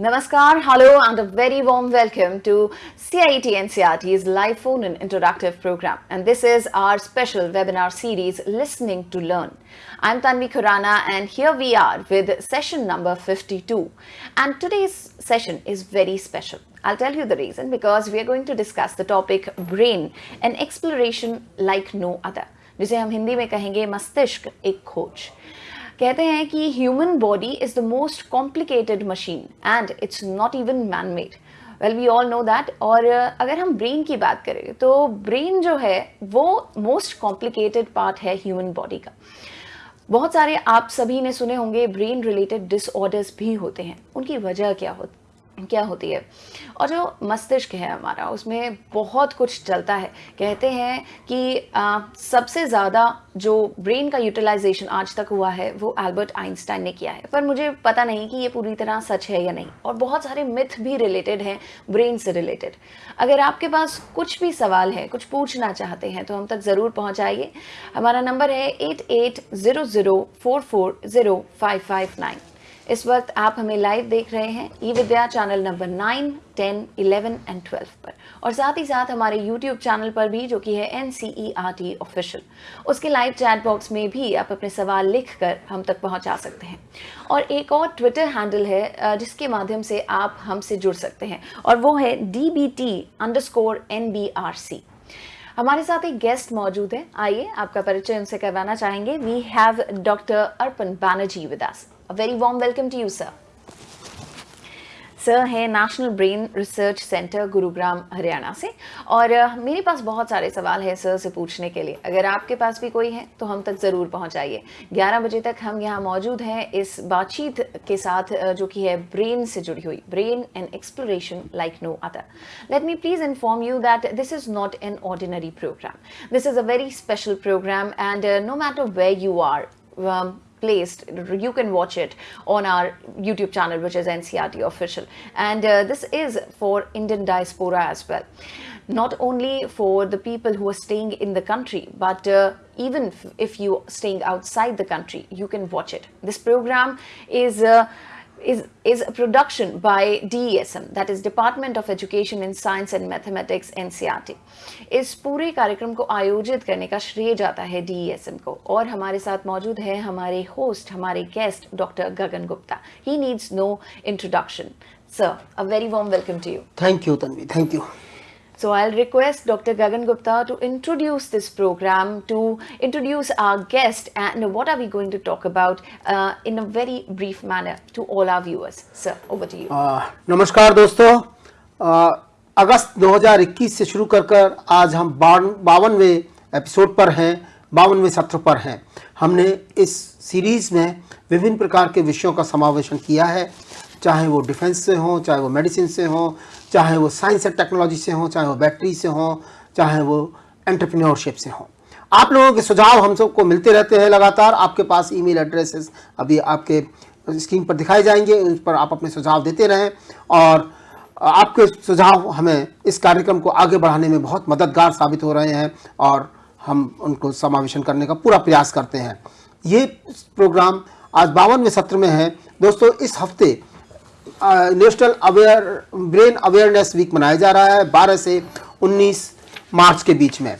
Namaskar, hello and a very warm welcome to CIET NCERT's live phone and interactive program. And this is our special webinar series, Listening to Learn. I'm Tanvi Khurana and here we are with session number 52. And today's session is very special. I'll tell you the reason because we are going to discuss the topic brain, an exploration like no other. जिसे हम हिंदी में कहेंगे मस्तिष्क एक खोज कहते हैं कि human body is the most complicated machine and it's not even man made well we all know that और अगर हम ब्रेन की बात करें तो ब्रेन जो है, वो मोस्ट कॉम्प्लिकेटेड पार्ट है ह्यूमन बॉडी का. बहुत सारे आप सभी ने सुने होंगे ब्रेन रिलेटेड डिसऑर्डर्स भी होते हैं। उनकी वजह क्या होती क्या होती है? और जो मस्तिष्क है हमारा उसमें बहुत कुछ चलता है। कहते हैं कि आ, सबसे ज़्यादा जो ब्रेन का यूटिलाइजेशन आज तक हुआ है वो एल्बर्ट आइंस्टाइन ने किया है। पर मुझे पता नहीं कि ये पूरी तरह सच है या नहीं। और बहुत सारे मिथ भी रिलेटेड हैं ब्रेन से रिलेटेड अगर आपके पास कुछ भी सवाल है कुछ पूछना चाहते हैं तो हम तक ज़रूर पहुँचाइए। हमारा नंबर है eight eight zero zero four four zero five five nine. इस वक्त आप हमें लाइव देख रहे हैं e Vidya channel number nine ten eleven and twelve पर। और साथ ही साथ हमारे यूट्यूब चैनल पर भी, जो कि है N C E R T official उसके लाइव चैट बॉक्स में भी आप अपने सवाल लिख कर हम तक पहुँचा सकते हैं। और एक और ट्विटर हैंडल है जिसके माध्यम से आप हमसे जुड़ सकते हैं। और वो है D B T underscore N B R C हमारे साथ एक गेस्ट मौजूद है। आइए, आपका परिचय उनसे करवाना चाहेंगे। We have doctor Arpan Banerjee with us A very warm welcome to you, sir. Sir है national brain research centre Gurugram Haryana से। और मेरे पास बहुत सारे सवाल हैं सर से पूछने के लिए। अगर आपके पास भी कोई है तो हम तक ज़रूर पहुंचाइए। 11 बजे तक हम यहाँ मौजूद हैं इस बातचीत के साथ जो कि है ब्रेन से जुड़ी हुई। Brain and exploration like no other let me please inform you that this is not an ordinary programme this is a very special programme and no matter where you are placed. You can watch it on our YouTube channel, which is NCERT official. And uh, this is for Indian diaspora as well. Not only for the people who are staying in the country, but uh, even if you're staying outside the country, you can watch it. This program is uh, is, is a production by DESM, that is Department of Education in Science and Mathematics NCRT. इस पूरे कार्यक्रम को आयोजित करने का श्रेय जाता है DESM को। और हमारे साथ मौजूद है हमारे होस्ट हमारे guest doctor Gagan Gupta he needs no introduction sir a very warm welcome to you thank you Tanvi thank you So I'll request Dr. Gagan Gupta to introduce this program, to introduce our guest and what are we going to talk about uh, in a very brief manner to all our viewers. Sir, over to you. Uh, नमस्कार दोस्तों uh, अगस्त 2021 से शुरू कर कर आज हम बावनवे episode पर हैं बावनवे सत्र पर हैं हमने इस सीरीज़ में विभिन्न प्रकार के विषयों का समावेशन किया है चाहे वो डिफेंस से हो, चाहे वो मेडिसिन से हो, चाहे वो साइंस एंड टेक्नोलॉजी से हो, चाहे वो बैटरी से हो, चाहे वो एंटरप्रेन्योरशिप से हो। आप लोगों के सुझाव हम सबको मिलते रहते हैं लगातार। आपके पास ईमेल एड्रेसेस अभी आपके स्क्रीन पर दिखाए जाएँगे, उस पर आप अपने सुझाव देते रहें और आपके सुझाव हमें इस कार्यक्रम को आगे बढ़ाने में बहुत मददगार साबित हो रहे हैं और हम उनको समावेशन करने का पूरा प्रयास करते हैं। ये प्रोग्राम आज बावनवें सत्र में है। दोस्तों, इस हफ़्ते national aware brain awareness week मनाया जा रहा है 12 से 19 मार्च के बीच में।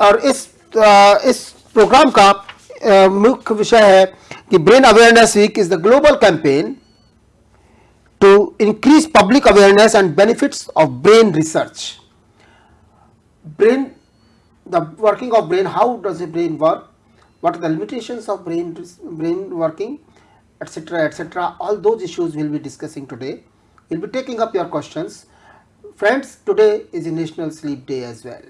और इस आ, इस प्रोग्राम का मुख्य विषय है कि brain awareness week is the global campaign to increase public awareness and benefits of brain research. Brain the working of brain how does a brain work? What are the limitations of brain brain working? Etc etc all those issues we will be discussing today. We will be taking up your questions. Friends today is a national sleep day as well.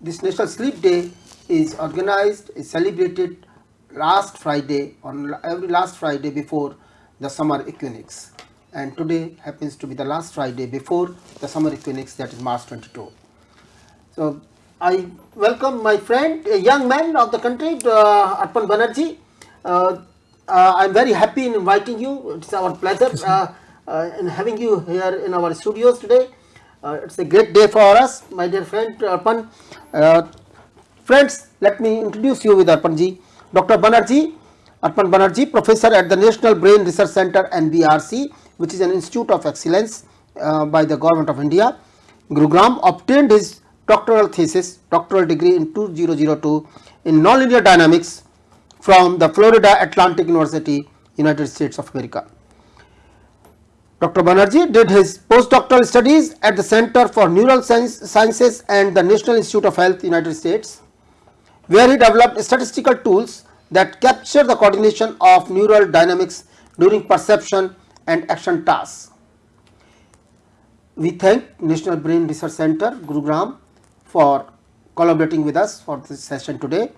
This national sleep day is organized is celebrated last friday on every last friday before the summer equinox. And today happens to be the last friday before the summer equinox that is march 22 so i welcome my friend a young man of the country uh, arpan banerjee. Uh, uh, I am very happy in inviting you. It's our pleasure uh, uh, in having you here in our studios today. Uh, it's a great day for us, my dear friend Arpan. Uh, friends, let me introduce you with Arpanji. Dr. Banerjee, Arpan Banerjee, professor at the National Brain Research Center NBRC which is an institute of excellence uh, by the government of India. Gurugram obtained his doctoral thesis, doctoral degree in 2002 in nonlinear dynamics from the Florida Atlantic University, United States of America. Dr. Banerjee did his postdoctoral studies at the Center for Neural Sciences and the National Institute of Health, United States, where he developed statistical tools that capture the coordination of neural dynamics during perception and action tasks. We thank National Brain Research Center, Gurugram for collaborating with us for this session today.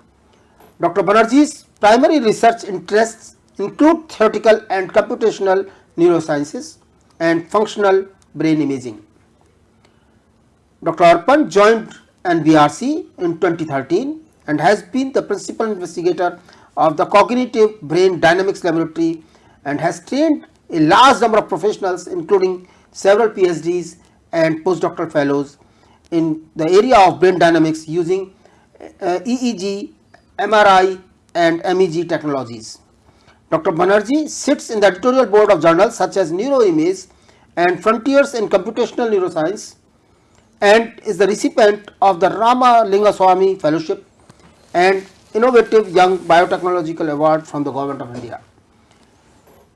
Dr. Banerjee's primary research interests include theoretical and computational neurosciences and functional brain imaging. Dr. Arpan joined NBRC in 2013 and has been the principal investigator of the Cognitive Brain Dynamics Laboratory and has trained a large number of professionals including several PhDs and postdoctoral fellows in the area of brain dynamics using uh, EEG, MRI and MEG technologies. Dr. Banerjee sits in the editorial board of journals such as Neuroimage and Frontiers in Computational Neuroscience and is the recipient of the Ramalingaswami Fellowship and Innovative Young Biotechnological Award from the Government of India.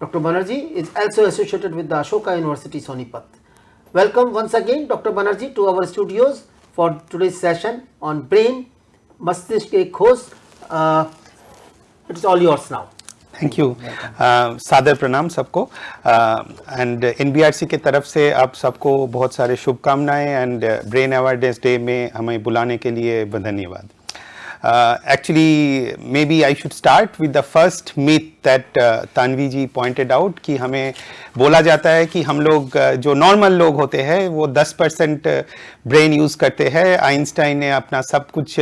Dr. Banerjee is also associated with the Ashoka University Sonipat. Welcome once again Dr. Banerjee to our studios for today's session on brain, Mastishke Khos, uh, it is all yours now thank you सादर प्रणाम सबको and एनबीआरसी के तरफ़ से आप सबको बहुत सारे शुभकामनाएँ एंड ब्रेन अवेयरनेस डे में हमें बुलाने के लिए धन्यवाद actually maybe I should start with the first myth uh, Tanvi ji pointed out कि हमें बोला जाता है कि हम लोग uh, जो नॉर्मल लोग होते हैं वो 10 परसेंट ब्रेन यूज़ करते हैं। आइंस्टाइन ने अपना सब कुछ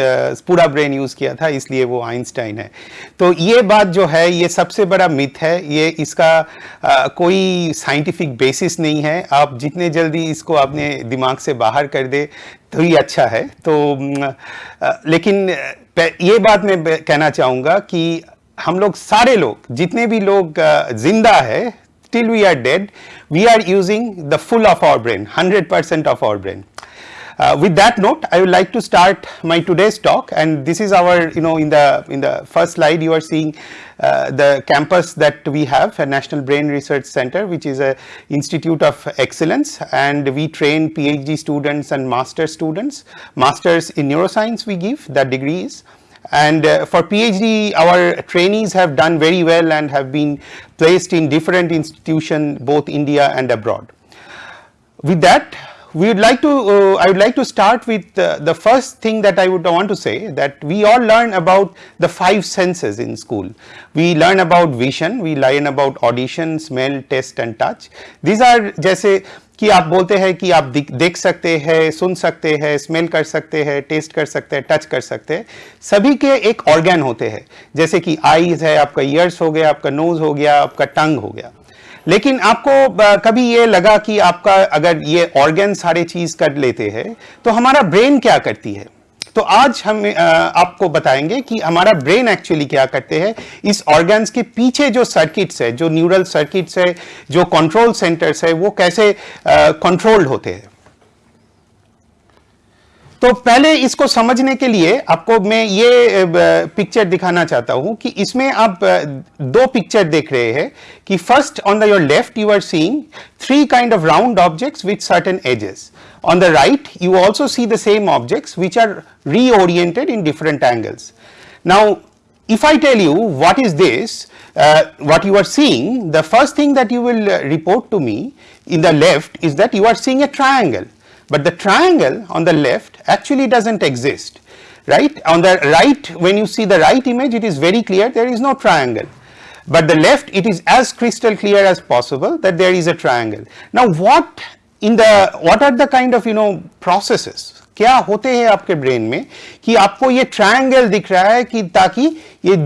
पूरा ब्रेन यूज़ किया था इसलिए वो आइंस्टाइन है। तो ये बात जो है ये सबसे बड़ा मिथ है। ये इसका आ, कोई साइंटिफिक बेसिस नहीं है। आप जितने जल्दी इसको अपने दिमाग से बाहर कर दे तो ही अच्छा है। तो आ, लेकिन ये बात मैं कहना चाहूँगा कि हम लोग सारे लोग जितने भी लोग जिंदा है till we are dead we are using the full of our brain 100% of our brain Uh, with that note, I would like to start my today's talk and this is our, you know, in the, in the first slide you are seeing uh, the campus that we have, a National Brain Research Center, which is a institute of excellence and we train PhD students and master students. Masters in neuroscience we give, that degree is and uh, for PhD our trainees have done very well and have been placed in different institutions both India and abroad. With that we would like to, uh, I would like to start with uh, the first thing that I would want to say that we all learn about the five senses in school. We learn about vision, we learn about audition, smell, taste and touch. These are जैसे कि आप बोलते हैं कि आप देख सकते हैं, सुन सकते हैं स्मेल कर सकते हैं टेस्ट कर सकते हैं टच कर सकते हैं। सभी के एक ऑर्गेन होते हैं। जैसे कि आईज है, आपका ईयर्स हो गया, आपका नोज़ हो गया, आपका टंग हो गया। लेकिन आपको कभी ये लगा कि आपका अगर ये ऑर्गेन सारे चीज़ कर लेते हैं तो हमारा ब्रेन क्या करती है? तो आज हम आपको बताएँगे कि हमारा ब्रेन एक्चुअली क्या करते हैं। इस ऑर्गन्स के पीछे जो सर्किट्स है, जो न्यूरल सर्किट्स है, जो कंट्रोल सेंटर्स है, वो कैसे कंट्रोल्ड होते हैं। तो पहले इसको समझने के लिए आपको मैं ये पिक्चर दिखाना चाहता हूँ कि इसमें आप दो पिक्चर देख रहे हैं कि first on the your left you are seeing three kind of round objects with certain edges on the right you also see the same objects which are reoriented in different angles now if I tell you what is this uh, what you are seeing the first thing that you will uh, report to me in the left is that you are seeing a triangle but the triangle on the left actually does not exist right. On the right when you see the right image it is very clear there is no triangle but the left it is as crystal clear as possible that there is a triangle. Now what in the, what are the kind of, you know, processes? क्या होते हैं आपके brain में कि आपको ये triangle दिख रहा है कि ताकि ये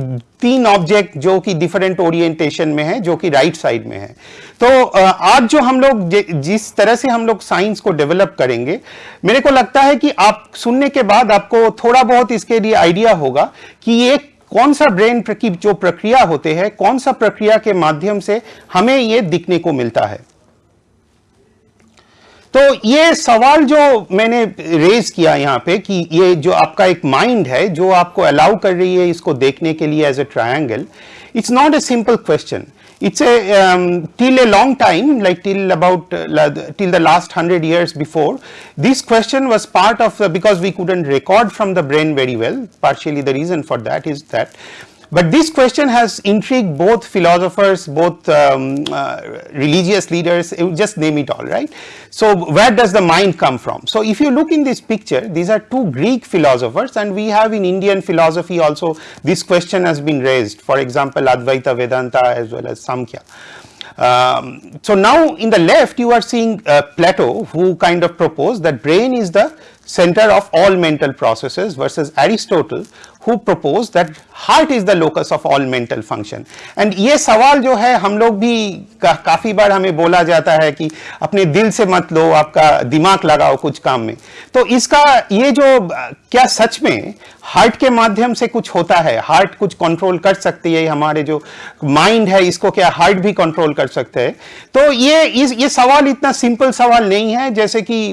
तीन ऑब्जेक्ट जो कि डिफरेंट ओरिएंटेशन में है, जो कि राइट साइड में है। तो आज जो हम लोग जिस तरह से हम लोग साइंस को डेवलप करेंगे, मेरे को लगता है कि आप सुनने के बाद आपको थोड़ा बहुत इसके लिए आइडिया होगा कि ये कौन सा ब्रेन की जो प्रक्रिया होते हैं, कौन सा प्रक्रिया के माध्यम से हमें ये दिखने को मिलता है। तो ये सवाल जो मैंने रेज किया यहाँ पे कि ये जो आपका एक माइंड है, जो आपको अलाउ कर रही है इसको देखने के लिए as a triangle it's not a simple question it's a till a long time like till about till the last hundred years before this question was part of because we couldn't record from the brain very well partially the reason for that is that but this question has intrigued both philosophers, both um, uh, religious leaders, just name it all, right. So, where does the mind come from? So, if you look in this picture, these are two Greek philosophers and we have in Indian philosophy also this question has been raised, for example, Advaita Vedanta as well as Samkhya. Um, so, now in the left you are seeing uh, Plato who kind of proposed that brain is the center of all mental processes versus Aristotle who proposed that heart is the locus of all mental function. And ये सवाल जो है हम लोग भी का, काफ़ी बार हमें बोला जाता है कि अपने दिल से मत लो आपका दिमाग लगाओ कुछ काम में। तो इसका ये जो क्या सच में हार्ट के माध्यम से कुछ होता है। हार्ट कुछ कंट्रोल कर सकती है हमारे जो माइंड है, इसको क्या हार्ट भी कंट्रोल कर सकते हैं। तो ये इस, ये सवाल इतना सिंपल सवाल नहीं है, जैसे कि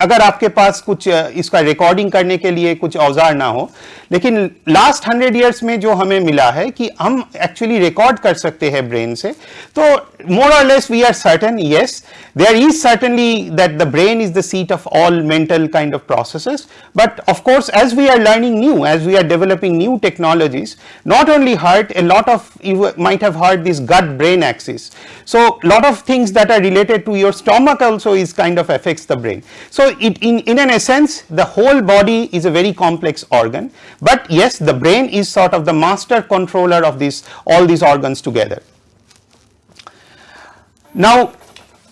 अगर आपके पास कुछ इसका रिकॉर्डिंग करने के लिए कुछ औज़ार ना हो, लेकिन लास्ट हंड्रेड ईयर्स में जो हमें मिला है कि हम एक्चुअली रिकॉर्ड कर सकते हैं ब्रेन से तो मोर और less we are certain yes there is certainly that the brain is the seat of all mental kind of processes but of course as we are are learning new as we are developing new technologies not only heart a lot of you might have heard this gut brain axis. So lot of things that are related to your stomach also is kind of affects the brain. So it in, in an essence the whole body is a very complex organ but yes the brain is sort of the master controller of this all these organs together. Now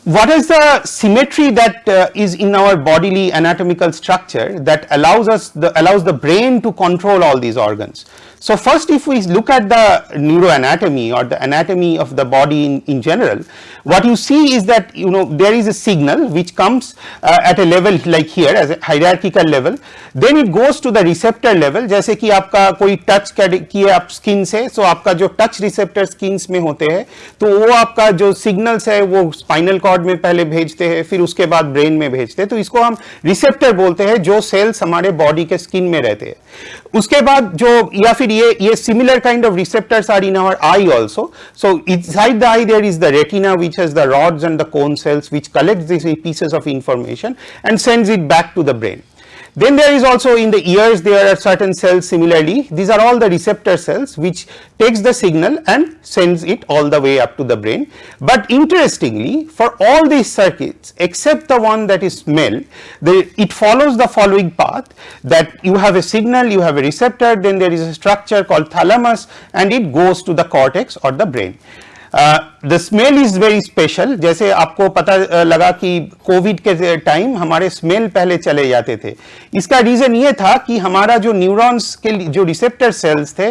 what is the symmetry that uh, is in our bodily anatomical structure that allows us the allows the brain to control all these organs. So first if we look at the neuroanatomy or the anatomy of the body in, in general, what you see is that you know there is a signal which comes uh, at a level like here as a hierarchical level, then it goes to the receptor level जैसे कि आपका कोई touch किए आप skin से so आपका जो touch receptor skins में होते हैं तो वो आपका जो सिग्नल्स है वो स्पाइनल कॉर्ड में पहले भेजते हैं फिर उसके बाद ब्रेन में भेजते हैं तो इसको हम रिसेप्टर बोलते हैं जो सेल्स हमारे बॉडी के स्किन में रहते हैं उसके बाद जो या फिर ये ये similar kind of receptors are in our eye also. So inside the eye there is the retina which has the rods and the cone cells which collects these pieces of information and sends it back to the brain. Then there is also in the ears there are certain cells similarly these are all the receptor cells which takes the signal and sends it all the way up to the brain. But interestingly for all these circuits except the one that is smell the, it follows the following path that you have a signal you have a receptor then there is a structure called thalamus and it goes to the cortex or the brain. The smell is very special जैसे आपको पता लगा कि Covid के time हमारे smell पहले चले जाते थे। इसका रीजन ये था कि हमारा जो न्यूरॉन्स के जो रिसेप्टर सेल्स थे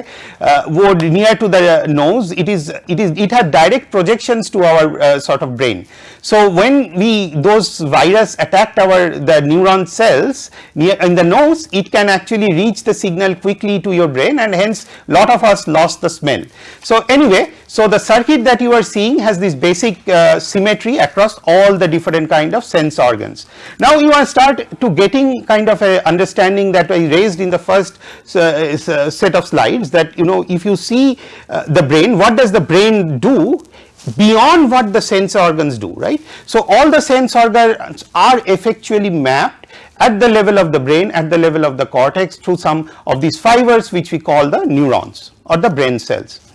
वो near to the nose it is it is it had direct projection to our sort of brain so when we those virus attacked our the neuron cells in the nose it can actually reach the signal quickly to your brain and hence lot of us loss the smell so any so the circuit that you are seeing has this basic uh, symmetry across all the different kind of sense organs. Now you are start to getting kind of a understanding that I raised in the first uh, uh, set of slides that you know if you see uh, the brain what does the brain do beyond what the sense organs do right. So all the sense organs are effectually mapped at the level of the brain at the level of the cortex through some of these fibers which we call the neurons or the brain cells.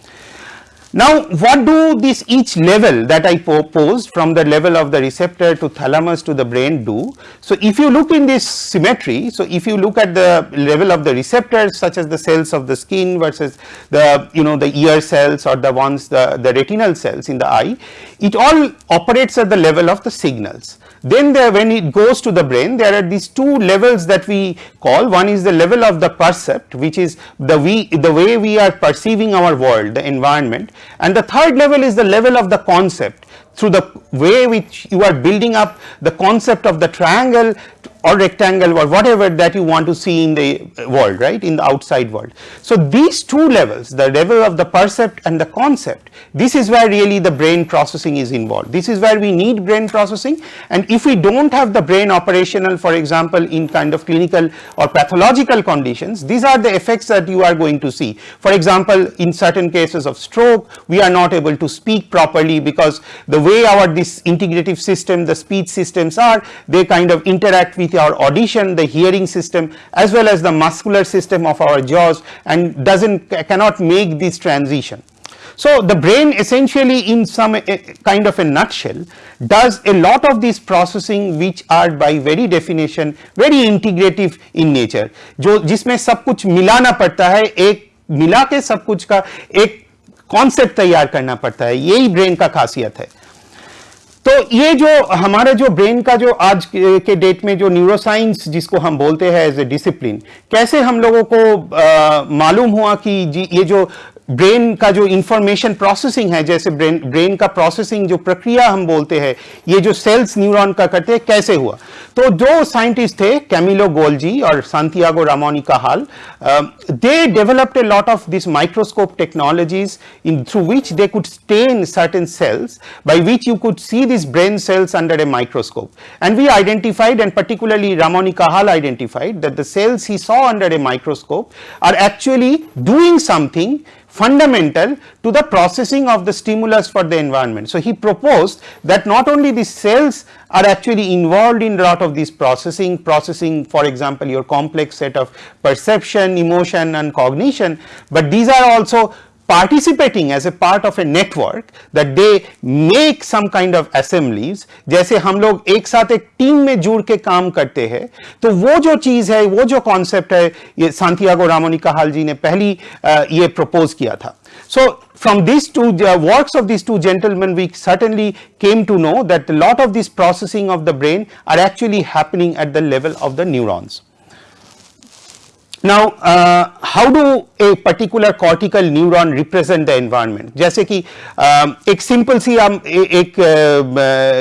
Now what do this each level that I proposed from the level of the receptor to thalamus to the brain do? So if you look in this symmetry, so if you look at the level of the receptors such as the cells of the skin versus the you know the ear cells or the ones the, the retinal cells in the eye, it all operates at the level of the signals. Then there when it goes to the brain there are these two levels that we call. One is the level of the percept which is the we the way we are perceiving our world the environment. And the third level is the level of the concept. Through the way which you are building up the concept of the triangle or rectangle or whatever that you want to see in the uh, world, right, in the outside world. So these two levels, the level of the percept and the concept, this is where really the brain processing is involved. This is where we need brain processing and if we don't have the brain operational, for example, in kind of clinical or pathological conditions, these are the effects that you are going to see. For example, in certain cases of stroke, we are not able to speak properly because the way our this integrative system, the speech systems are, they kind of interact with our audition, the hearing system as well as the muscular system of our jaws and doesn't cannot make this transition. So the brain essentially in some kind of a nutshell does a lot of this processing which are by very definition very integrative in nature जो जिसमें सब कुछ मिलाना पड़ता है एक मिला के सब कुछ का एक कॉन्सेप्ट तैयार करना पड़ता है यही ब्रेन का खासियत है तो ये जो हमारे जो ब्रेन का जो आज के डेट में जो न्यूरोसाइंस जिसको हम बोलते हैं एज ए डिसिप्लिन कैसे हम लोगों को मालूम हुआ कि ये जो ब्रेन का जो इंफॉर्मेशन प्रोसेसिंग है, जैसे ब्रेन ब्रेन का प्रोसेसिंग जो प्रक्रिया हम बोलते हैं, ये जो सेल्स न्यूरॉन का करते हैं, कैसे हुआ? तो जो साइंटिस्ट थे कैमिलो गोल्जी और Santiago Ramon y Cajal they developed a lot of this microscope technologies in through which they could stain certain cells by which you could see this brain cells under a microscope and we identified and particularly Ramon y kahal identified, that the cells he saw under a microscope are actually doing something fundamental to the processing of the stimulus for the environment. So he proposed that not only the cells are actually involved in a lot of this processing, processing for example your complex set of perception, emotion and cognition, but these are also participating as a part of a network that they make some kind of assemblies जैसे हम लोग एक साथ एक team में जुड़ के काम करते हैं तो वो जो चीज़ है वो जो कॉन्सेप्ट है ये सांतियागो रामोनी कहाल जी ने पहली ये प्रपोज किया था so from these two uh, works of these two gentlemen we certainly came to know that a lot of this processing of the brain are actually happening at the level of the neurons Now, uh, how do a particular cortical neuron represent the environment? जैसे कि uh, एक simple सी हम एक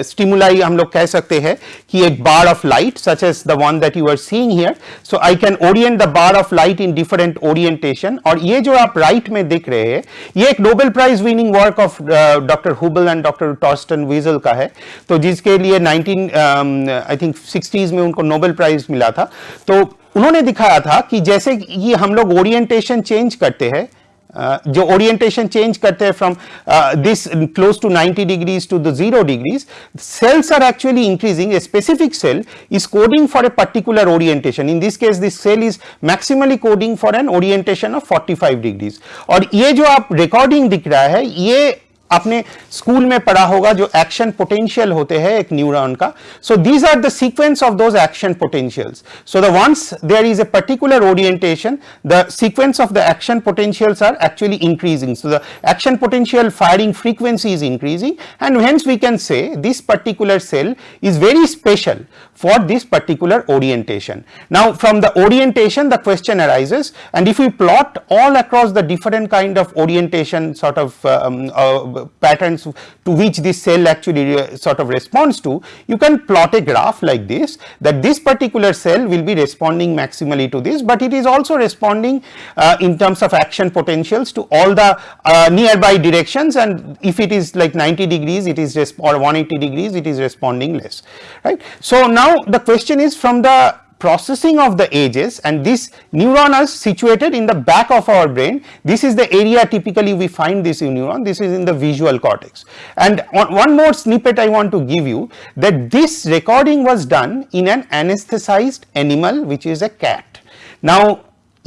stimuli uh, हम लोग कह सकते हैं कि एक bar of light such as the one that you are seeing here so I can orient the bar of light in different orientation और ये जो आप राइट में दिख रहे हैं ये एक Nobel prize winning work of doctor Hubel and doctor Torsten Wiesel का है। तो जिसके लिए 19 आई थिंक 60s में उनको नोबेल प्राइज मिला था। तो उन्होंने दिखाया था कि जैसे ये हम लोग ओरिएंटेशन चेंज करते हैं जो ओरिएंटेशन चेंज करते हैं from this close to 90 degrees to the zero degrees cells are actually increasing a specific cell is coding for a particular orientation in this case this cell is maximally coding for an orientation of 45 degrees और ये जो आप recording दिख रहा है, ये आपने school में पढ़ा होगा जो एक्शन पोटेंशियल होते हैं एक न्यूरॉन का so these are the sequence of those action potentials so the once there is a particular orientation the sequence of the action potentials are actually increasing so the action potential firing frequency is increasing and hence we can say this particular cell is very special for this particular orientation. Now from the orientation the question arises and if we plot all across the different kind of orientation sort of um, uh, patterns to which this cell actually uh, sort of responds to, you can plot a graph like this that this particular cell will be responding maximally to this, but it is also responding uh, in terms of action potentials to all the uh, nearby directions and if it is like 90 degrees it is or 180 degrees it is responding less right. So now the question is from the processing of the ages and this neuron is situated in the back of our brain. This is the area typically we find this neuron, this is in the visual cortex. And one more snippet I want to give you that this recording was done in an anesthetized animal which is a cat. Now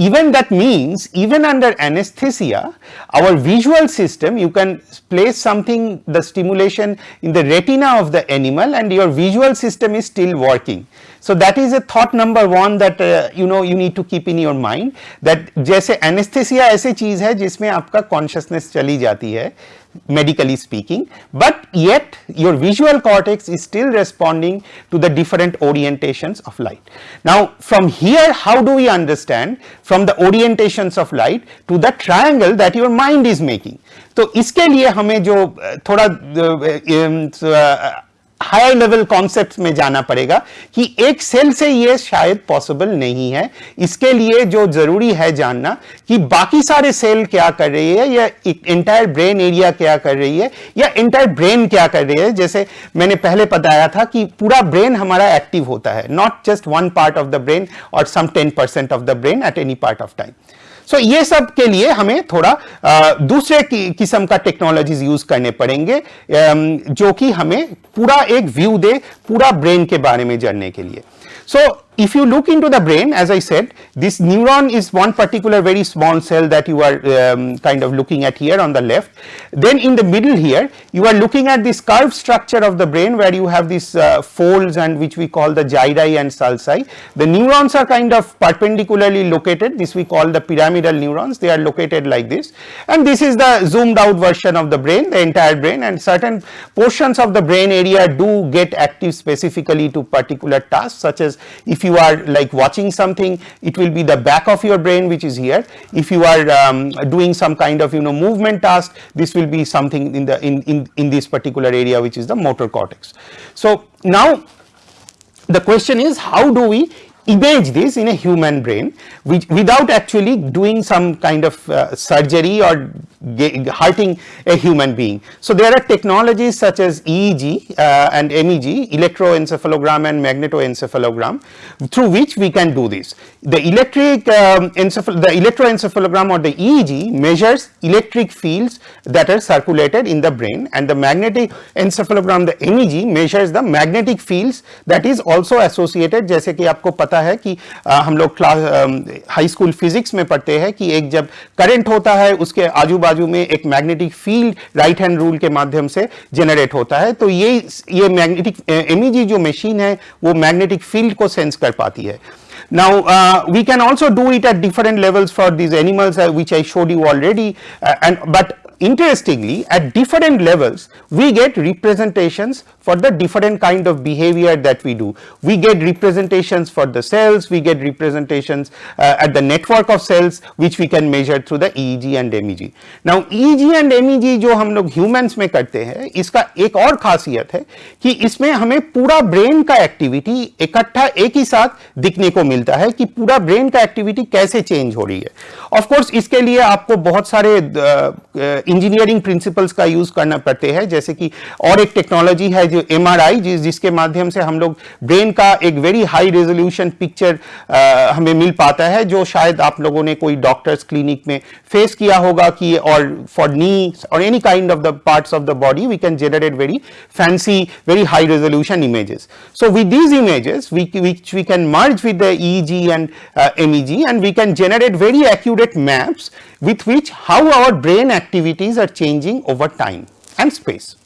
even that means even under anesthesia our visual system you can place something the stimulation in the retina of the animal and your visual system is still working. So that is a thought number one that uh, you know you need to keep in your mind that जैसे anesthesia ऐसी चीज है जिसमें आपका consciousness चली जाती है medically speaking but yet your visual cortex is still responding to the different orientations of light. Now from here how do we understand from the orientations of light to the triangle that your mind is making. तो इसके लिए हमें जो थोड़ा higher level concept में जाना पड़ेगा कि एक सेल से ये शायद पॉसिबल नहीं है। इसके लिए जो ज़रूरी है जानना कि बाकी सारे सेल क्या कर रही है या इंटायर ब्रेन एरिया क्या कर रही है या इंटायर ब्रेन क्या कर रही है। जैसे मैंने पहले बताया था कि पूरा ब्रेन हमारा एक्टिव होता है not just one part of the brain और some ten percent of the brain at any part of time so so, ये सब के लिए हमें थोड़ा आ, दूसरे किस्म का टेक्नोलॉजीज़ यूज़ करने पड़ेंगे जो कि हमें पूरा एक व्यू दे पूरा ब्रेन के बारे में जानने के लिए। सो so, if you look into the brain, as I said, this neuron is one particular very small cell that you are um, kind of looking at here on the left. Then in the middle here, you are looking at this curved structure of the brain where you have these uh, folds and which we call the gyri and sulci. The neurons are kind of perpendicularly located. This we call the pyramidal neurons. They are located like this. And this is the zoomed out version of the brain, the entire brain and certain portions of the brain area do get active specifically to particular tasks such as if you you are like watching something it will be the back of your brain which is here. If you are um, doing some kind of you know movement task this will be something in the in, in in this particular area which is the motor cortex. So now the question is how do we image this in a human brain which without actually doing some kind of uh, surgery or hurting a human being. So, there are technologies such as EEG uh, and MEG electroencephalogram and magnetoencephalogram through which we can do this. The electric um, the electroencephalogram or the EEG measures electric fields that are circulated in the brain and the magnetic encephalogram the MEG measures the magnetic fields that is also associated जैसे कि आपको पता है कि हम लोग class high school physics में पढ़ते हैं कि एक जब करंट होता है उसके आजू में एक magnetic field right hand rule के माध्यम से जनरेट होता है तो ये ये मैग्नेटिक एमईजी जो मशीन है वो मैग्नेटिक फ़ील्ड को सेंस कर पाती है Now, uh, we can also do it at different levels for these animals uh, which I showed you already uh, and but interestingly at different levels we get representations for the different kind of behavior that we do. We get representations for the cells, we get representations uh, at the network of cells which we can measure through the EEG and MEG. Now EEG and MEG जो हम लोग humans में करते हैं इसका एक और खासियत है कि इसमें हमें पूरा ब्रेन का एक्टिविटी इकट्ठा एक ही साथ दिखने को मिलता है कि पूरा ब्रेन का एक्टिविटी कैसे चेंज हो रही है ऑफ़ कोर्स इसके लिए आपको बहुत सारे इंजीनियरिंग प्रिंसिपल्स का यूज़ करना पड़ते हैं जैसे कि और एक टेक्नोलॉजी है जो एम जिस जिसके माध्यम से हम लोग ब्रेन का एक वेरी हाई रेजोल्यूशन पिक्चर हमें मिल पाता है जो शायद आप लोगों ने कोई डॉक्टर्स क्लिनिक में फेस किया होगा कि और फॉर नी और any kind of the parts of the body we can generate very fancy very high resolution images. So with these images we, which we can merge with the EEG and uh, MEG and we can generate very accurate maps with which how our brain activities are changing over time and space.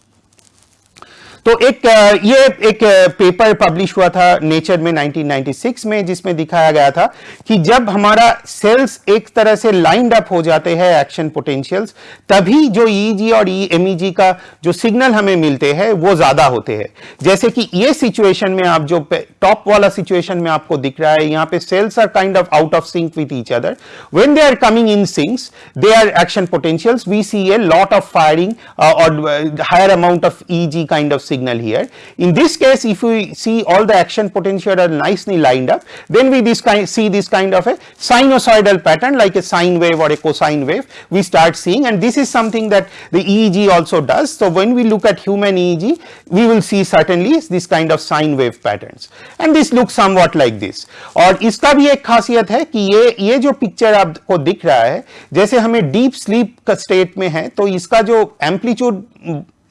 तो एक ये एक paper publish हुआ था nature में 1996 में, जिसमें दिखाया गया था कि जब हमारा सेल्स एक तरह से लाइंड अप हो जाते हैं एक्शन पोटेंशियल्स तभी जो ईजी और एमईजी का जो सिग्नल हमें मिलते हैं, वो ज़्यादा होते हैं। जैसे कि ये सिचुएशन में आप जो टॉप वाला सिचुएशन में आपको दिख रहा है, यहाँ पे cells are kind of out of sync with each other when they are coming in syncs they are action potentials we see a lot of firing और higher amount of easy kind of signal here. In this case, if we see all the action potential are nicely lined up, then we this kind see this kind of a sinusoidal pattern like a sine wave or a cosine wave we start seeing and this is something that the EEG also does. So, when we look at human EEG, we will see certainly this kind of sine wave patterns and this looks somewhat like this. और इसका भी एक खासियत है कि ये ये जो पिक्चर आपको दिख रहा है जैसे हमें डीप स्लीप का स्टेट में है तो इसका जो एम्पलीट्यूड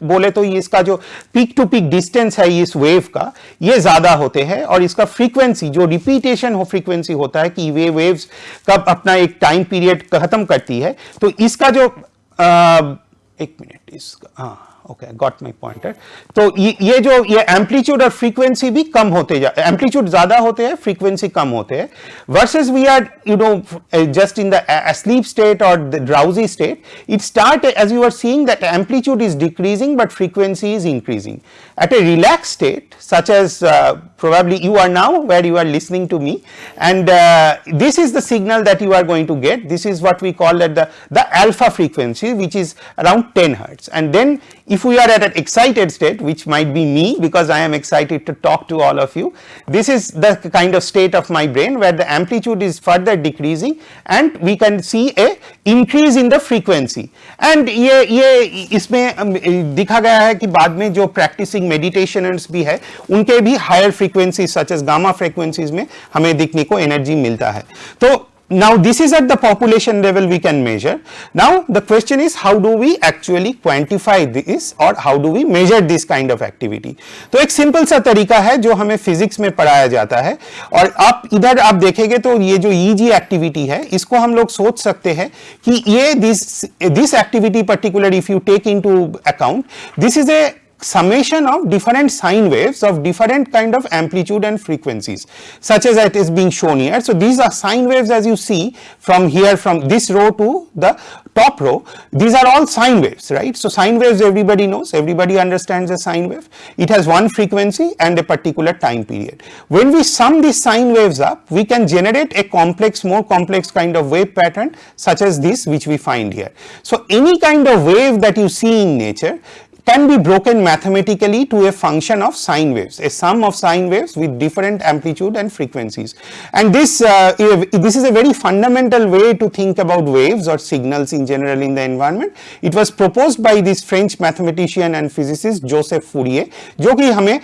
बोले तो इसका जो पीक टू पीक डिस्टेंस है इस वेव का ये ज़्यादा होते हैं और इसका फ्रीक्वेंसी जो रिपीटेशन हो फ्रीक्वेंसी होता है कि वे वेव्स कब अपना एक टाइम पीरियड खत्म करती है तो इसका जो आ, एक मिनट इसका हाँ। ओके गॉट माई पॉइंटर तो ये, ये जो ये एम्पलीट्यूड और फ्रीक्वेंसी भी कम होते जा एम्पलीट्यूड ज्यादा होते हैं फ्रीक्वेंसी कम होते हैं versus we are you know just in the sleep state और the drowsy state it start as you are seeing that amplitude is decreasing but frequency is increasing at a relaxed state such as uh, probably you are now where you are listening to me and uh, this is the signal that you are going to get this is what we call at the the alpha frequency which is around 10 hertz and then if we are at an excited state which might be me because I am excited to talk to all of you this is the kind of state of my brain where the amplitude is further decreasing and we can see a increase in the frequency and ये ये इसमें दिखा गया है कि बाद में जो practicing meditationers भी है उनके भी higher frequencies such as gamma frequencies में हमें दिखने को energy मिलता है तो now this is at the population level we can measure. Now the question is how do we actually quantify this or how do we measure this kind of activity. तो एक simple सा तरीका है जो हमें फिजिक्स में पढ़ाया जाता है और आप इधर आप देखेंगे तो ये जो EG एक्टिविटी है इसको हम लोग सोच सकते हैं कि ये this this activity particular if you take into account this is a summation of different sine waves of different kind of amplitude and frequencies such as it is being shown here. So, these are sine waves as you see from here from this row to the top row these are all sine waves right. So, sine waves everybody knows everybody understands a sine wave it has one frequency and a particular time period. When we sum these sine waves up we can generate a complex more complex kind of wave pattern such as this which we find here. So, any kind of wave that you see in nature can be broken mathematically to a function of sine waves, a sum of sine waves with different amplitude and frequencies. And this, uh, this is a very fundamental way to think about waves or signals in general in the environment. It was proposed by this French mathematician and physicist Joseph Fourier, जो कि हमें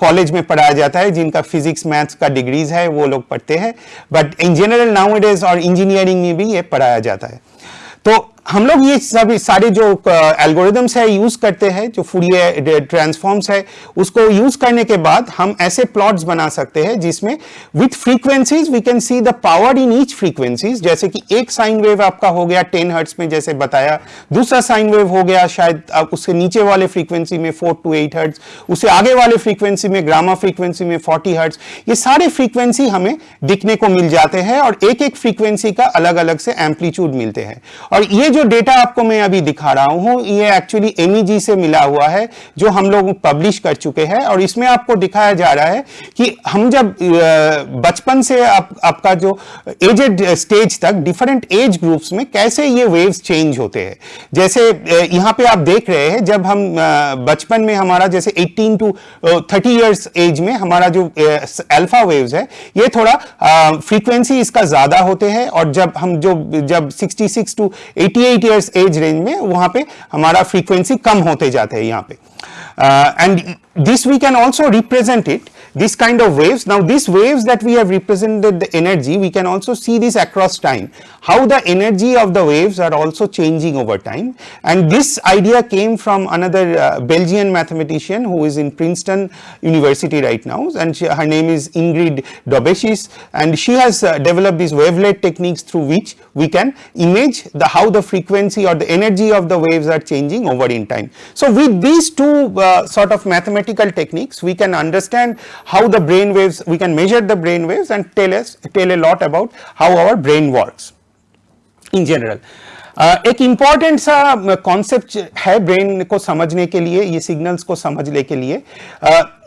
college uh, में पढ़ाया जाता है जिनका physics maths का degrees है वो लोग पढ़ते हैं बट इन जनरल नाउ और इंजीनियरिंग में भी ये पढ़ाया जाता है तो हम लोग ये सब सारे जो एल्गोरिदम्स है यूज़ करते हैं, जो फूरियर ट्रांसफॉर्म्स है, उसको यूज़ करने के बाद हम ऐसे प्लॉट्स बना सकते हैं जिसमें with frequencies we can see the power in each frequencies जैसे कि एक साइन वेव आपका हो गया टेन हर्ट्स में, जैसे बताया। दूसरा साइन वेव हो गया शायद आप उसके नीचे वाले फ्रीक्वेंसी में फोर टू एट हर्ट्स उससे आगे वाले फ्रीक्वेंसी में ग्रामा फ्रीक्वेंसी में 40 हर्ट्स ये सारे फ्रीक्वेंसी हमें दिखने को मिल जाते हैं और एक एक फ्रीक्वेंसी का अलग अलग से एम्पलीट्यूड मिलते हैं। और ये जो डेटा आपको मैं अभी दिखा रहा हूँ ये एक्चुअली एमईजी से मिला हुआ है जो हम लोग पब्लिश कर चुके हैं और इसमें आपको दिखाया जा रहा है कि हम जब बचपन से आप, आपका जो एजेड स्टेज तक डिफरेंट एज ग्रुप्स में कैसे ये वेव्स चेंज होते हैं। जैसे यहाँ पे आप देख रहे हैं जब हम बचपन में हमारा जैसे 18 टू 30 इयर्स एज में हमारा जो अल्फ़ा वेव्स है ये थोड़ा फ्रीक्वेंसी इसका ज़्यादा होते हैं और जब हम जो जब 66 to 88 eight years age range में वहाँ पे हमारा फ्रीक्वेंसी कम होते जाते हैं यहाँ पे। And this we can also represent it this kind of waves. Now these waves that we have represented the energy we can also see this across time. How the energy of the waves are also changing over time. And this idea came from another uh, Belgian mathematician who is in Princeton University right now. And she, her name is Ingrid Daubechies and she has uh, developed these wavelet techniques through which we can image the how the frequency or the energy of the waves are changing over in time. So with these two uh, sort of mathematical techniques we can understand how the brain waves we can measure the brain waves and tell us tell a lot about how our brain works in general एक important सा concept है brain को समझने के लिए, ये signals को समझने के लिए।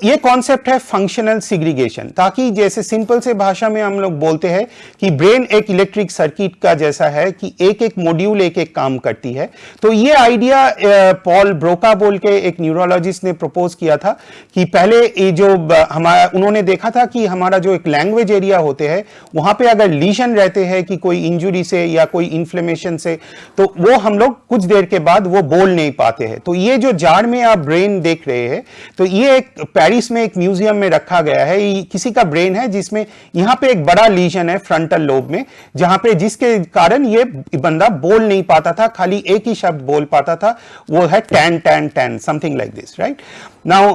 ये कॉन्सेप्ट है फंक्शनल सिग्रीगेशन ताकि जैसे सिंपल से भाषा में हम लोग बोलते हैं कि ब्रेन एक इलेक्ट्रिक सर्किट का जैसा है कि एक एक मॉड्यूल एक एक काम करती है। तो ये आइडिया पॉल ब्रोका बोल के एक न्यूरोलॉजिस्ट ने प्रपोज किया था कि पहले ये जो हमारा उन्होंने देखा था कि हमारा जो एक लैंग्वेज एरिया होते हैं, वहाँ पर अगर लीशन रहते हैं कि कोई इंजुरी से या कोई इन्फ्लेमेशन से तो वो हम लोग कुछ देर के बाद वो बोल नहीं पाते हैं। तो ये जो जाड़ में आप ब्रेन देख रहे हैं तो ये एक पेरिस में एक म्यूज़ियम में रखा गया है। किसी का ब्रेन है जिसमें यहाँ पे एक बड़ा लीजन है फ्रंटल लोब में जहाँ पे जिसके कारण ये बंदा बोल नहीं पाता था खाली एक ही शब्द बोल पाता था वो है tan tan tan something like this right now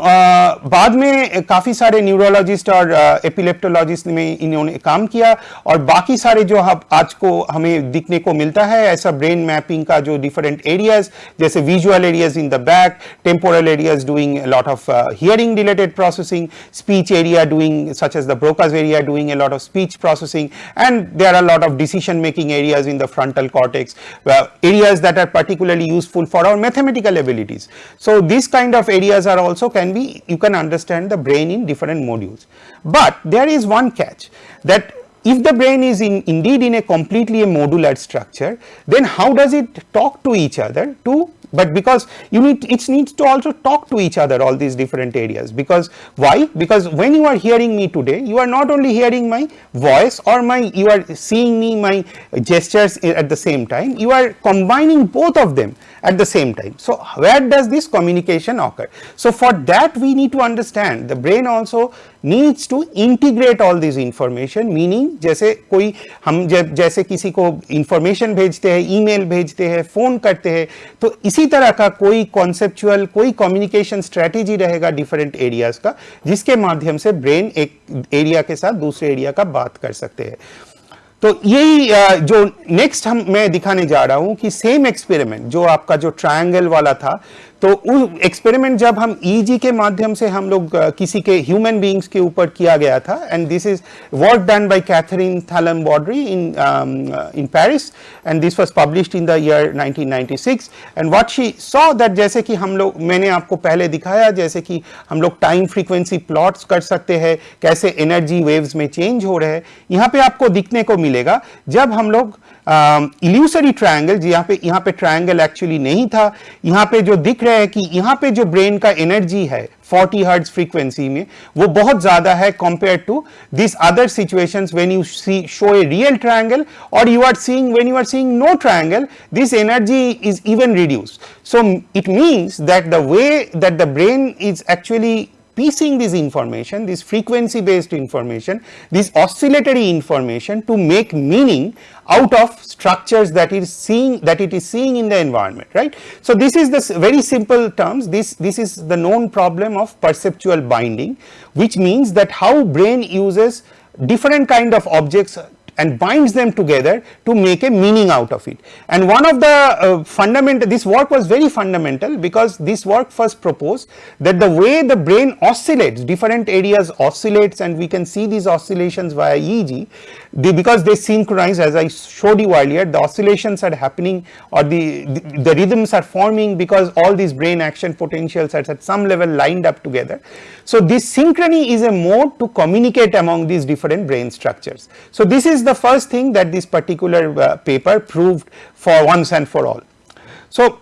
बाद में काफ़ी सारे न्यूरोलॉजिस्ट और एपिलेप्टोलॉजिस्ट uh, में इन्होंने काम किया और बाकी सारे जो आज को हमें दिखने को मिलता है ऐसा brain मैपिंग का जो डिफरेंट एरियाज जैसे visual areas in the back temporal areas doing lot of hearing related processing speech area doing such as the Broca's area doing a lot of speech processing and there are lot of decision making areas in the frontal cortex areas that are particularly useful for our mathematical abilities so this kind of areas are also can be you can understand the brain in different modules. But there is one catch that if the brain is in indeed in a completely a modular structure then how does it talk to each other to but because you need it needs to also talk to each other all these different areas. Because why? Because when you are hearing me today you are not only hearing my voice or my you are seeing me my gestures at the same time you are combining both of them at the same time so where does this communication occur so for that we need to understand the brain also needs to integrate all this information meaning जैसे कोई हम जैसे किसी को information भेजते हैं email भेजते हैं phone करते हैं तो इसी तरह का कोई conceptual कोई communication strategy रहेगा different areas का जिसके माध्यम से brain एक area के साथ दूसरे area का बात कर सकते हैं तो यही जो नेक्स्ट हम, मैं दिखाने जा रहा हूँ कि सेम एक्सपेरिमेंट जो आपका जो ट्रायंगल वाला था तो एक्सपेरिमेंट जब हम ईजी e के माध्यम से हम लोग किसी के ह्यूमन बीइंग्स के ऊपर किया गया था and this is work done by Catherine Tallon Baudry in in Paris and this was published in the year 1996 and what she saw that जैसे कि हम लोग, मैंने आपको पहले दिखाया जैसे कि हम लोग टाइम फ्रीक्वेंसी प्लॉट्स कर सकते हैं, कैसे एनर्जी वेव्स में चेंज हो रहे हैं। यहाँ पे आपको दिखने को मिलेगा, जब हम लोग इल्यूसरी ट्रायंगल यहाँ पे यहाँ पे ट्रायंगल एक्चुअली नहीं था। यहाँ पे जो दिख रहा है कि यहाँ पे जो ब्रेन का एनर्जी है 40 हर्ट्ज फ्रीक्वेंसी में, वो बहुत ज़्यादा है compare to this other situations when you see show a real triangle और you are seeing when you are seeing no triangle this energy is even reduce so it means that the way that the brain is actually piecing this information, this frequency based information, this oscillatory information to make meaning out of structures that is seeing that it is seeing in the environment right. So, this is the very simple terms this this is the known problem of perceptual binding which means that how brain uses different kind of objects and binds them together to make a meaning out of it. And one of the uh, fundamental, this work was very fundamental because this work first proposed that the way the brain oscillates, different areas oscillates and we can see these oscillations via EEG, they, because they synchronize as I showed you earlier, the oscillations are happening or the, the, the rhythms are forming because all these brain action potentials are at some level lined up together. So this synchrony is a mode to communicate among these different brain structures. So this is the first thing that this particular uh, paper proved for once and for all. So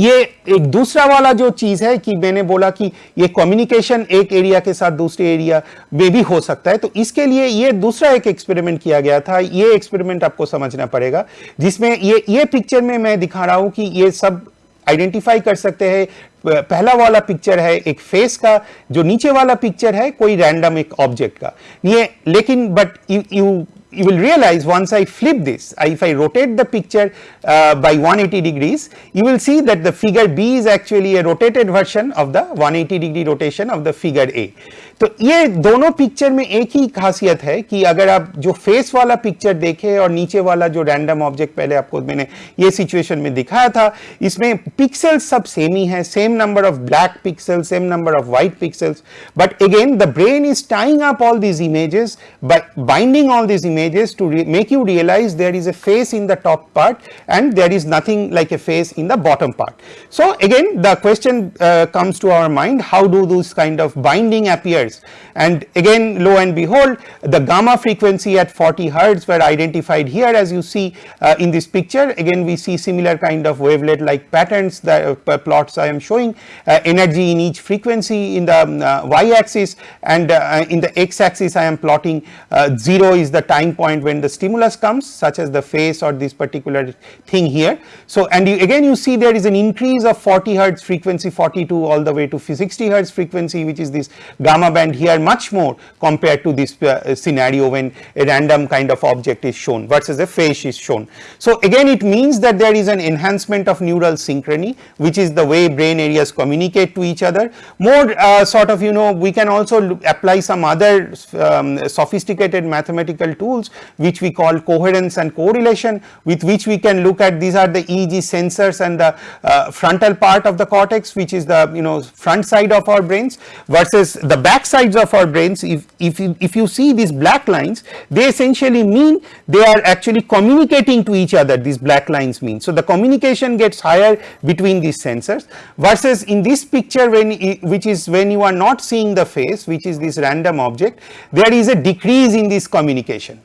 ये एक दूसरा वाला जो चीज़ है कि मैंने बोला कि ये कम्युनिकेशन एक एरिया के साथ दूसरे एरिया में भी हो सकता है तो इसके लिए ये दूसरा एक एक्सपेरिमेंट किया गया था। ये एक्सपेरिमेंट आपको समझना पड़ेगा, जिसमें ये ये पिक्चर में मैं दिखा रहा हूँ कि ये सब आइडेंटिफाई कर सकते हैं। पहला वाला पिक्चर है एक फेस का, जो नीचे वाला पिक्चर है कोई रैंडम एक ऑब्जेक्ट का। ये, लेकिन but you you will realize once I flip this, if I rotate the picture uh, by 180 degrees, you will see that the figure B is actually a rotated version of the 180 degree rotation of the figure A. तो ये दोनों picture में एक ही खासियत है कि अगर आप जो फेस वाला पिक्चर देखें और नीचे वाला जो रैंडम ऑब्जेक्ट पहले आपको मैंने ये सिचुएशन में दिखाया था इसमें पिक्सल्स सब सेम ही है same number of black pixel same number of white pixels but again the brain is tying up all these images bye binding all these images to make you realize there is a face in the top part and there is nothing like a face in the bottom part. So again the question uh, comes to our mind how do those kind of binding appears and again lo and behold the gamma frequency at 40 hertz were identified here as you see uh, in this picture again we see similar kind of wavelet like patterns the uh, plots I am showing uh, energy in each frequency in the um, uh, y axis and uh, in the x axis I am plotting uh, 0 is the point when the stimulus comes such as the face or this particular thing here. So and you, again you see there is an increase of 40 hertz frequency 42 all the way to 60 hertz frequency which is this gamma band here much more compared to this uh, scenario when a random kind of object is shown versus a face is shown. So again it means that there is an enhancement of neural synchrony which is the way brain areas communicate to each other. More uh, sort of you know we can also apply some other um, sophisticated mathematical tools which we call coherence and correlation with which we can look at these are the EEG sensors and the uh, frontal part of the cortex which is the you know front side of our brains versus the back sides of our brains if, if, you, if you see these black lines they essentially mean they are actually communicating to each other these black lines mean. So the communication gets higher between these sensors versus in this picture when which is when you are not seeing the face which is this random object there is a decrease in this communication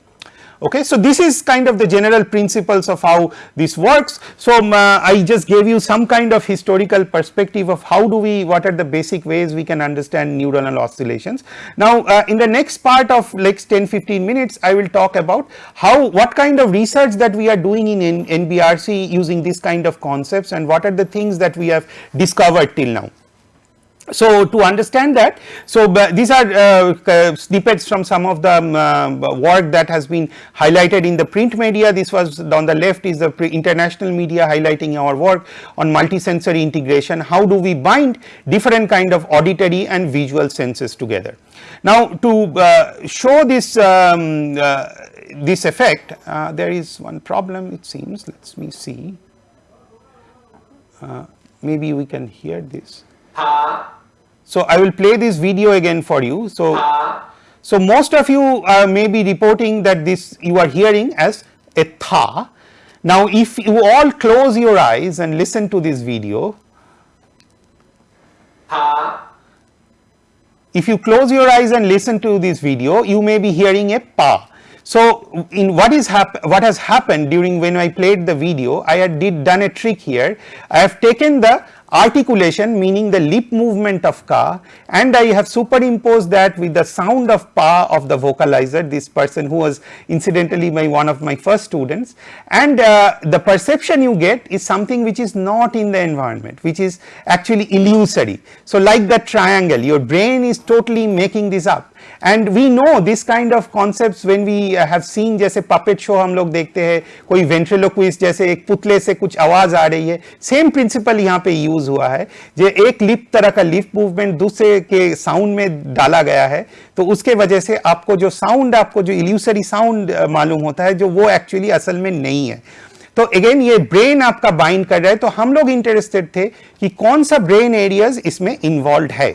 Okay, so this is kind of the general principles of how this works. So um, uh, I just gave you some kind of historical perspective of how do we, what are the basic ways we can understand neuronal oscillations. Now uh, in the next part of next 10 15 minutes I will talk about how what kind of research that we are doing in, in NBRC using this kind of concepts and what are the things that we have discovered till now. So to understand that, so these are uh, snippets from some of the um, uh, work that has been highlighted in the print media. This was on the left is the international media highlighting our work on multisensory integration. How do we bind different kind of auditory and visual senses together? Now to uh, show this um, uh, this effect, uh, there is one problem it seems. Let me see. Uh, maybe we can hear this. So I will play this video again for you. So, so most of you uh, may be reporting that this you are hearing as a tha. Now if you all close your eyes and listen to this video, if you close your eyes and listen to this video, you may be hearing a pa. So in what is hap what has happened during when I played the video, I had did done a trick here. I have taken the articulation meaning the lip movement of ka and I have superimposed that with the sound of pa of the vocalizer this person who was incidentally my one of my first students and uh, the perception you get is something which is not in the environment which is actually illusory. So like that triangle your brain is totally making this up and we know this kind of concept when we have seen जैसे puppet show हम लोग देखते हैं, कोई ventriloquist जैसे एक पुतले से कुछ आवाज़ आ रही है सेम प्रिंसिपल यहाँ पे यूज़ हुआ है, जो एक लिप तरह का लिप मूवमेंट दूसरे के साउंड में डाला गया है तो उसके वजह से आपको जो साउंड आपको जो इल्यूसरी साउंड मालूम होता है, जो वो एक्चुअली असल में नहीं है। तो अगेन ये ब्रेन आपका बाइंड कर रहा है तो हम लोग इंटरेस्टेड थे कि कौन सा ब्रेन एरियाज़ इसमें इन्वॉल्व है।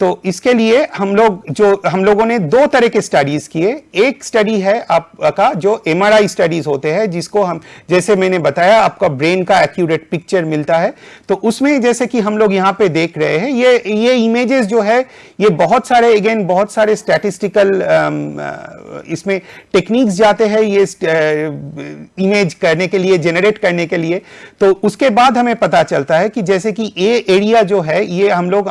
तो इसके लिए हम लोग जो, हम लोगों ने दो तरह के स्टडीज़ किए। एक स्टडी है आपका जो एमआरआई स्टडीज़ होते हैं, जिसको हम, जैसे मैंने बताया, आपका ब्रेन का एक्यूरेट पिक्चर मिलता है। तो उसमें जैसे कि हम लोग यहाँ पे देख रहे हैं, ये ये इमेजेस जो है, ये बहुत सारे अगेन बहुत सारे स्टैटिस्टिकल इसमें टेक्निक्स जाते हैं ये इमेज करने के लिए जनरेट करने के लिए। तो उसके बाद हमें पता चलता है कि जैसे कि ये एरिया जो है, ये हम लोग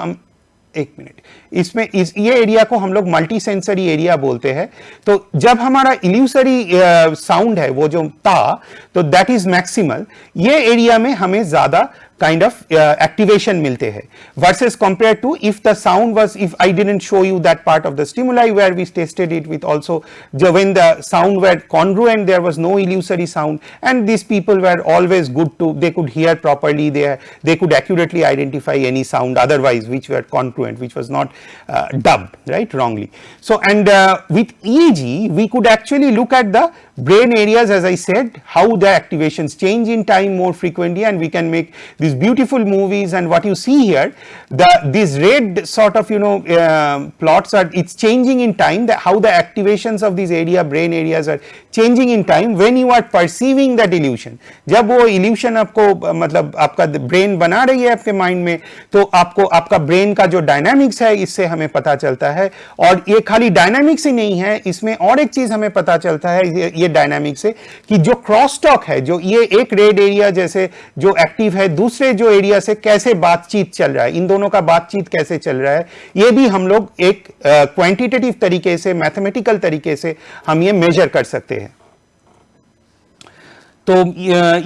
एक मिनट। इसमें इस, ये एरिया को हम लोग मल्टी सेंसरी एरिया बोलते हैं। तो जब हमारा इल्यूसरी साउंड है, वो जो ता तो दैट इज़ मैक्सिमल ये एरिया में हमें ज़्यादा kind of uh, activation milte hai versus compared to if the sound was if I didn't show you that part of the stimuli where we tested it with also when the sound were congruent there was no illusory sound and these people were always good to they could hear properly they they could accurately identify any sound otherwise which were congruent which was not uh, dubbed right wrongly. So and uh, with EEG we could actually look at the brain areas as I said how the activations change in time more frequently and we can make these beautiful movies and what you see here the these red sort of you know uh, plots are it's changing in time the, how the activations of these area brain areas are changing in time when you are perceiving that illusion जब वो illusion आपको मतलब आपका brain बना रही है आपके mind में तो आपको आपका brain का जो dynamics है इससे हमें पता चलता है और ये खाली dynamics ही नहीं है इसमें और एक चीज़ हमें पता चलता है ये, ये डायनामिक से कि जो क्रॉस टॉक है, जो ये एक रेड एरिया जैसे जो एक्टिव है, दूसरे जो एरिया से कैसे बातचीत चल रहा है, इन दोनों का बातचीत कैसे चल रहा है, ये भी हम लोग एक क्वांटिटेटिव तरीके से मैथमेटिकल तरीके से हम ये मेजर कर सकते हैं। तो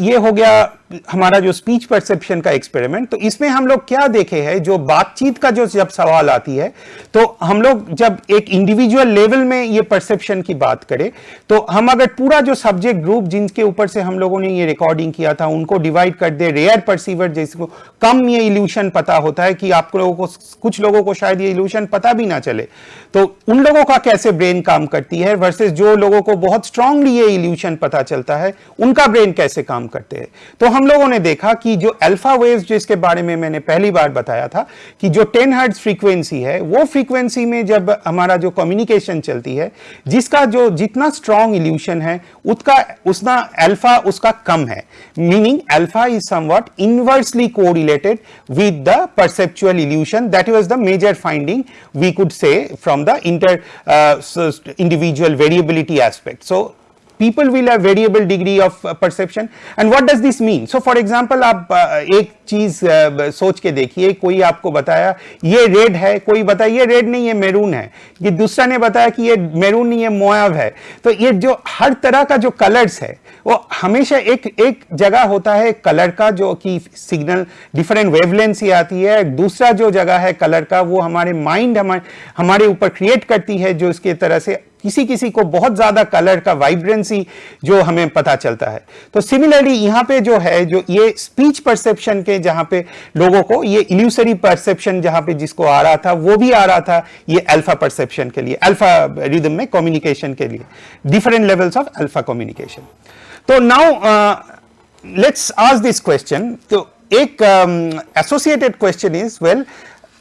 ये हो गया हमारा जो स्पीच परसेप्शन का एक्सपेरिमेंट तो इसमें हम लोग क्या देखे हैं, जो बातचीत का जो जब सवाल आती है तो हम लोग जब एक इंडिविजुअल लेवल में ये परसेप्शन की बात करें तो हम अगर पूरा जो सब्जेक्ट ग्रुप जिनके ऊपर से हम लोगों ने ये रिकॉर्डिंग किया था, उनको डिवाइड कर दे रेयर परसीवर जिसको कम ये इल्यूशन पता होता है कि आप लोगों को, कुछ लोगों को शायद ये इल्यूशन पता भी ना चले तो उन लोगों का कैसे ब्रेन काम करती है वर्सेज जो लोगों को बहुत स्ट्रांगली ये इल्यूशन पता चलता है, उनका ब्रेन कैसे काम करते हैं? तो हम लोगों ने देखा कि जो अल्फ़ा वेव्स जिसके बारे में मैंने पहली बार बताया था कि जो 10 हर्ट्ज फ्रीक्वेंसी है, वो फ्रीक्वेंसी में जब हमारा जो कम्युनिकेशन चलती है, जिसका जो जितना स्ट्रॉन्ग इल्यूशन है, उसका, उसना अल्फ़ा उसका कम है। Meaning alpha is somewhat inversely correlated with the perceptual illusion that was the major finding we could say from the inter individual variability aspect so people will have variable degree of uh, perception. And what does this mean? So for example आप uh, एक चीज़ uh, सोच के देखिए कोई आपको बताया ये red है। कोई बताया ये रेड नहीं है मेरून है। कि दूसरा ने बताया कि ये मेरून नहीं है मोयाव है। तो ये जो हर तरह का जो कलर्स है वो हमेशा एक एक जगह होता है कलर का जो कि सिग्नल डिफरेंट वेवलेंथ से आती है। दूसरा जो जगह है कलर का वो हमारे माइंड हमारे हमारे ऊपर क्रिएट करती है जो इसके तरह से किसी किसी को बहुत ज़्यादा कलर का वाइब्रेंसी जो हमें पता चलता है। तो सिमिलरली यहाँ पे जो है, जो ये स्पीच परसेप्शन के जहाँ पे लोगों को, ये इल्यूसरी परसेप्शन जहाँ पे जिसको आ रहा था, वो भी आ रहा था, ये अल्फ़ा परसेप्शन के लिए अल्फ़ा रिदम में कम्युनिकेशन के लिए। Different levels of alpha communication तो now let's ask this question तो एक associated question is well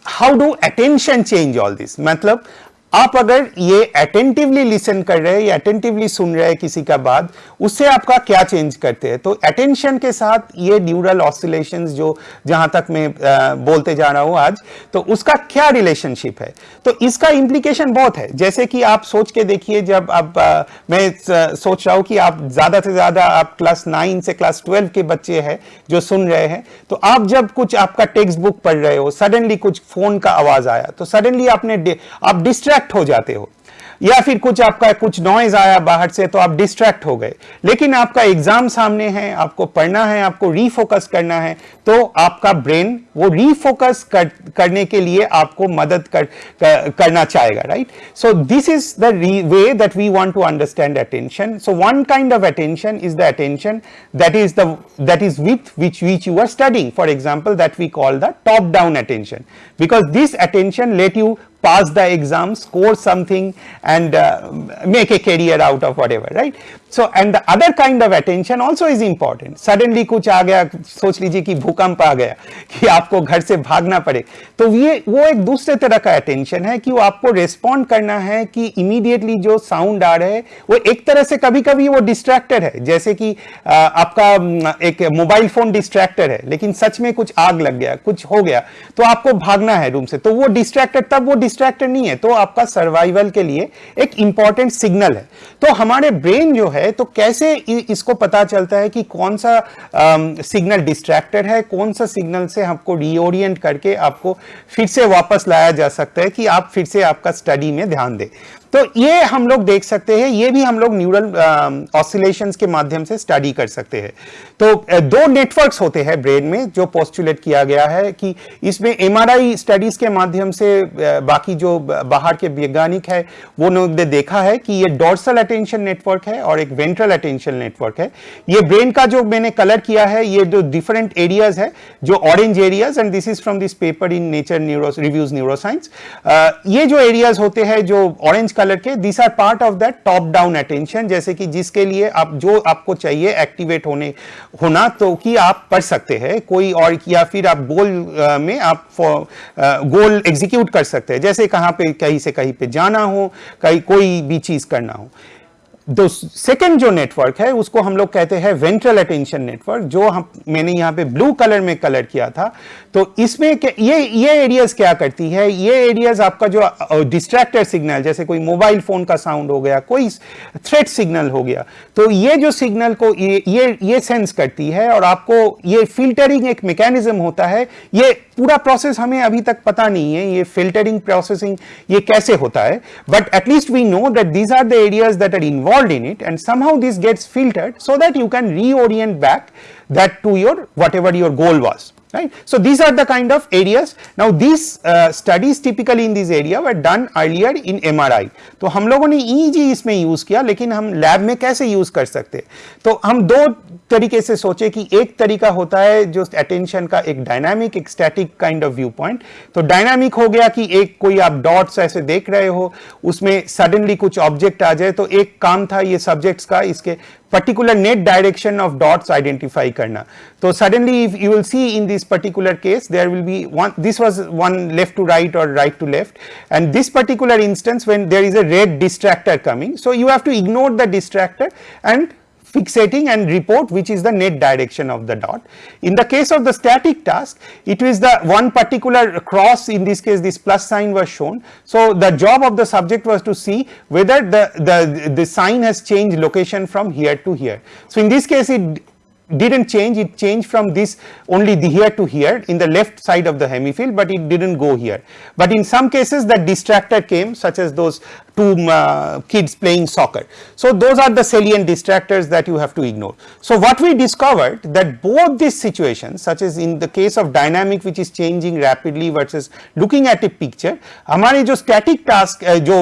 how do attention change all this मतलब आप अगर ये अटेंटिवली लिसन कर रहे हैं या अटेंटिवली सुन रहे हैं किसी का बात उससे आपका क्या चेंज करते हैं? तो अटेंशन के साथ ये न्यूरल ऑसिलेशंस जो जहाँ तक मैं बोलते जा रहा हूँ आज तो उसका क्या रिलेशनशिप है? तो इसका इंप्लीकेशन बहुत है। जैसे कि आप सोच के देखिए जब आप आ, मैं सोच रहा हूँ कि आप ज़्यादा से ज़्यादा आप क्लास नाइन से क्लास ट्वेल्व के बच्चे हैं जो सुन रहे हैं तो आप जब कुछ आपका टेक्स्ट बुक पढ़ रहे हो सडनली कुछ फ़ोन का आवाज़ आया तो सडनली आपने आप डिस्ट्रैक्ट डिस्ट्रैक्ट हो जाते हो। या फिर कुछ आपका कुछ नॉइज़ आया बाहर से तो आप डिस्ट्रैक्ट हो गए। लेकिन आपका एग्ज़ाम सामने है आपको पढ़ना है आपको रीफोकस करना है तो आपका ब्रेन वो रीफोकस कर, करने के लिए आपको मदद कर, कर, करना चाहेगा right so this is the way that we want to understand attention so one kind of attention is the attention that is the that is with which which you are studying for example that we call the top down attention because this attention let you pass the exam, score something and uh, make a career out of whatever, right? So, and the other kind of attention also is important. Suddenly कुछ आ गया सोच लीजिए कि भूकंप आ गया कि आपको घर से भागना पड़े। तो ये वो एक दूसरे तरह का अटेंशन है कि वो आपको रेस्पॉन्ड करना है कि इमीडिएटली जो साउंड आ रहे हैं वो एक तरह से कभी कभी वो डिस्ट्रैक्टर है। जैसे कि आपका एक मोबाइल फ़ोन डिस्ट्रैक्टर है लेकिन सच में कुछ आग लग गया कुछ हो गया तो आपको भागना है रूम से। तो वो डिस्ट्रैक्टर तब वो डिस्ट्रैक्टर नहीं है तो आपका सर्वाइवल के लिए एक इंपॉर्टेंट सिग्नल है। तो हमारे ब्रेन जो है तो कैसे इसको पता चलता है कि कौन सा सिग्नल डिस्ट्रैक्टेड है, कौन सा सिग्नल से हमको रीओरिएंट करके आपको फिर से वापस लाया जा सकता है कि आप फिर से आपका स्टडी में ध्यान दें। तो ये हम लोग देख सकते हैं, ये भी हम लोग न्यूरल ऑसिलेशंस के माध्यम से स्टडी कर सकते हैं। तो दो नेटवर्क्स होते हैं ब्रेन में, जो पोस्टुलेट किया गया है कि इसमें एमआरआई स्टडीज़ के माध्यम से बाकी जो बाहर के वैज्ञानिक है, वो ने देखा है कि ये डोर्सल अटेंशन नेटवर्क है और एक वेंट्रल अटेंशन नेटवर्क है। ये ब्रेन का जो मैंने कलर किया है, ये जो डिफरेंट एरियाज़ है, जो orange areas and this is from this paper in Nature neuro reviews neuroscience ये जो एरियाज़ होते हैं, जो ऑरेंज कलर के this are part of that top down attention जैसे कि जिसके लिए आप, जो आपको चाहिए एक्टिवेट होने, होना तो कि आप पढ़ सकते हैं। कोई और, या फिर आप गोल में आप गोल एग्जीक्यूट कर सकते हैं। जैसे कहाँ पे कहीं से कहीं पे जाना हो, कहीं, कोई भी चीज़ करना हो। दो सेकेंड जो नेटवर्क है, उसको हम लोग कहते हैं वेंट्रल अटेंशन नेटवर्क जो हम, मैंने यहाँ पे ब्लू कलर में कलर किया था। तो इसमें ये ये एरियाज़ क्या करती है? ये एरियाज़ आपका जो डिस्ट्रैक्टर सिग्नल जैसे कोई मोबाइल फ़ोन का साउंड हो गया, कोई थ्रेट सिग्नल हो गया तो ये जो सिग्नल को, ये ये ये सेंस करती है और आपको ये फिल्टरिंग एक मैकेनिज्म होता है। ये पूरा प्रोसेस हमें अभी तक पता नहीं है, ये फिल्टरिंग प्रोसेसिंग ये कैसे होता है but at least we know that these are the areas that are involve involved in it and somehow this gets filtered so that you can reorient back that to your whatever your goal was right. So, these are the kind of areas. Now, these uh, studies typically in this area were done earlier in MRI. तो हम लोगों ने EEG इसमें use किया लेकिन हम lab में कैसे यूज़ कर सकते तो हम दो तरीके से सोचे कि एक तरीका होता है जो अटेंशन का एक डायनामिक एक static kind of view point तो डायनामिक हो गया कि एक कोई आप डॉट्स ऐसे देख रहे हो उसमें सडनली कुछ ऑब्जेक्ट आ जाए तो एक काम था ये सब्जेक्ट्स का इसके particular net direction of dots identify karna. So suddenly if you will see in this particular case there will be one this was one left to right or right to left and this particular instance when there is a red distractor coming. So you have to ignore the distractor and fixating and report which is the net direction of the dot. In the case of the static task it is the one particular cross in this case this plus sign was shown. So the job of the subject was to see whether the, the, the sign has changed location from here to here. So in this case it didn't change it changed from this only the here to here in the left side of the hemifield but it didn't go here. But in some cases the distractor came such as those uh, kids playing soccer. So those are the salient distractors that you have to ignore. So what we discovered that both these situations such as in the case of dynamic which is changing rapidly versus looking at a picture हमारे जो static task जो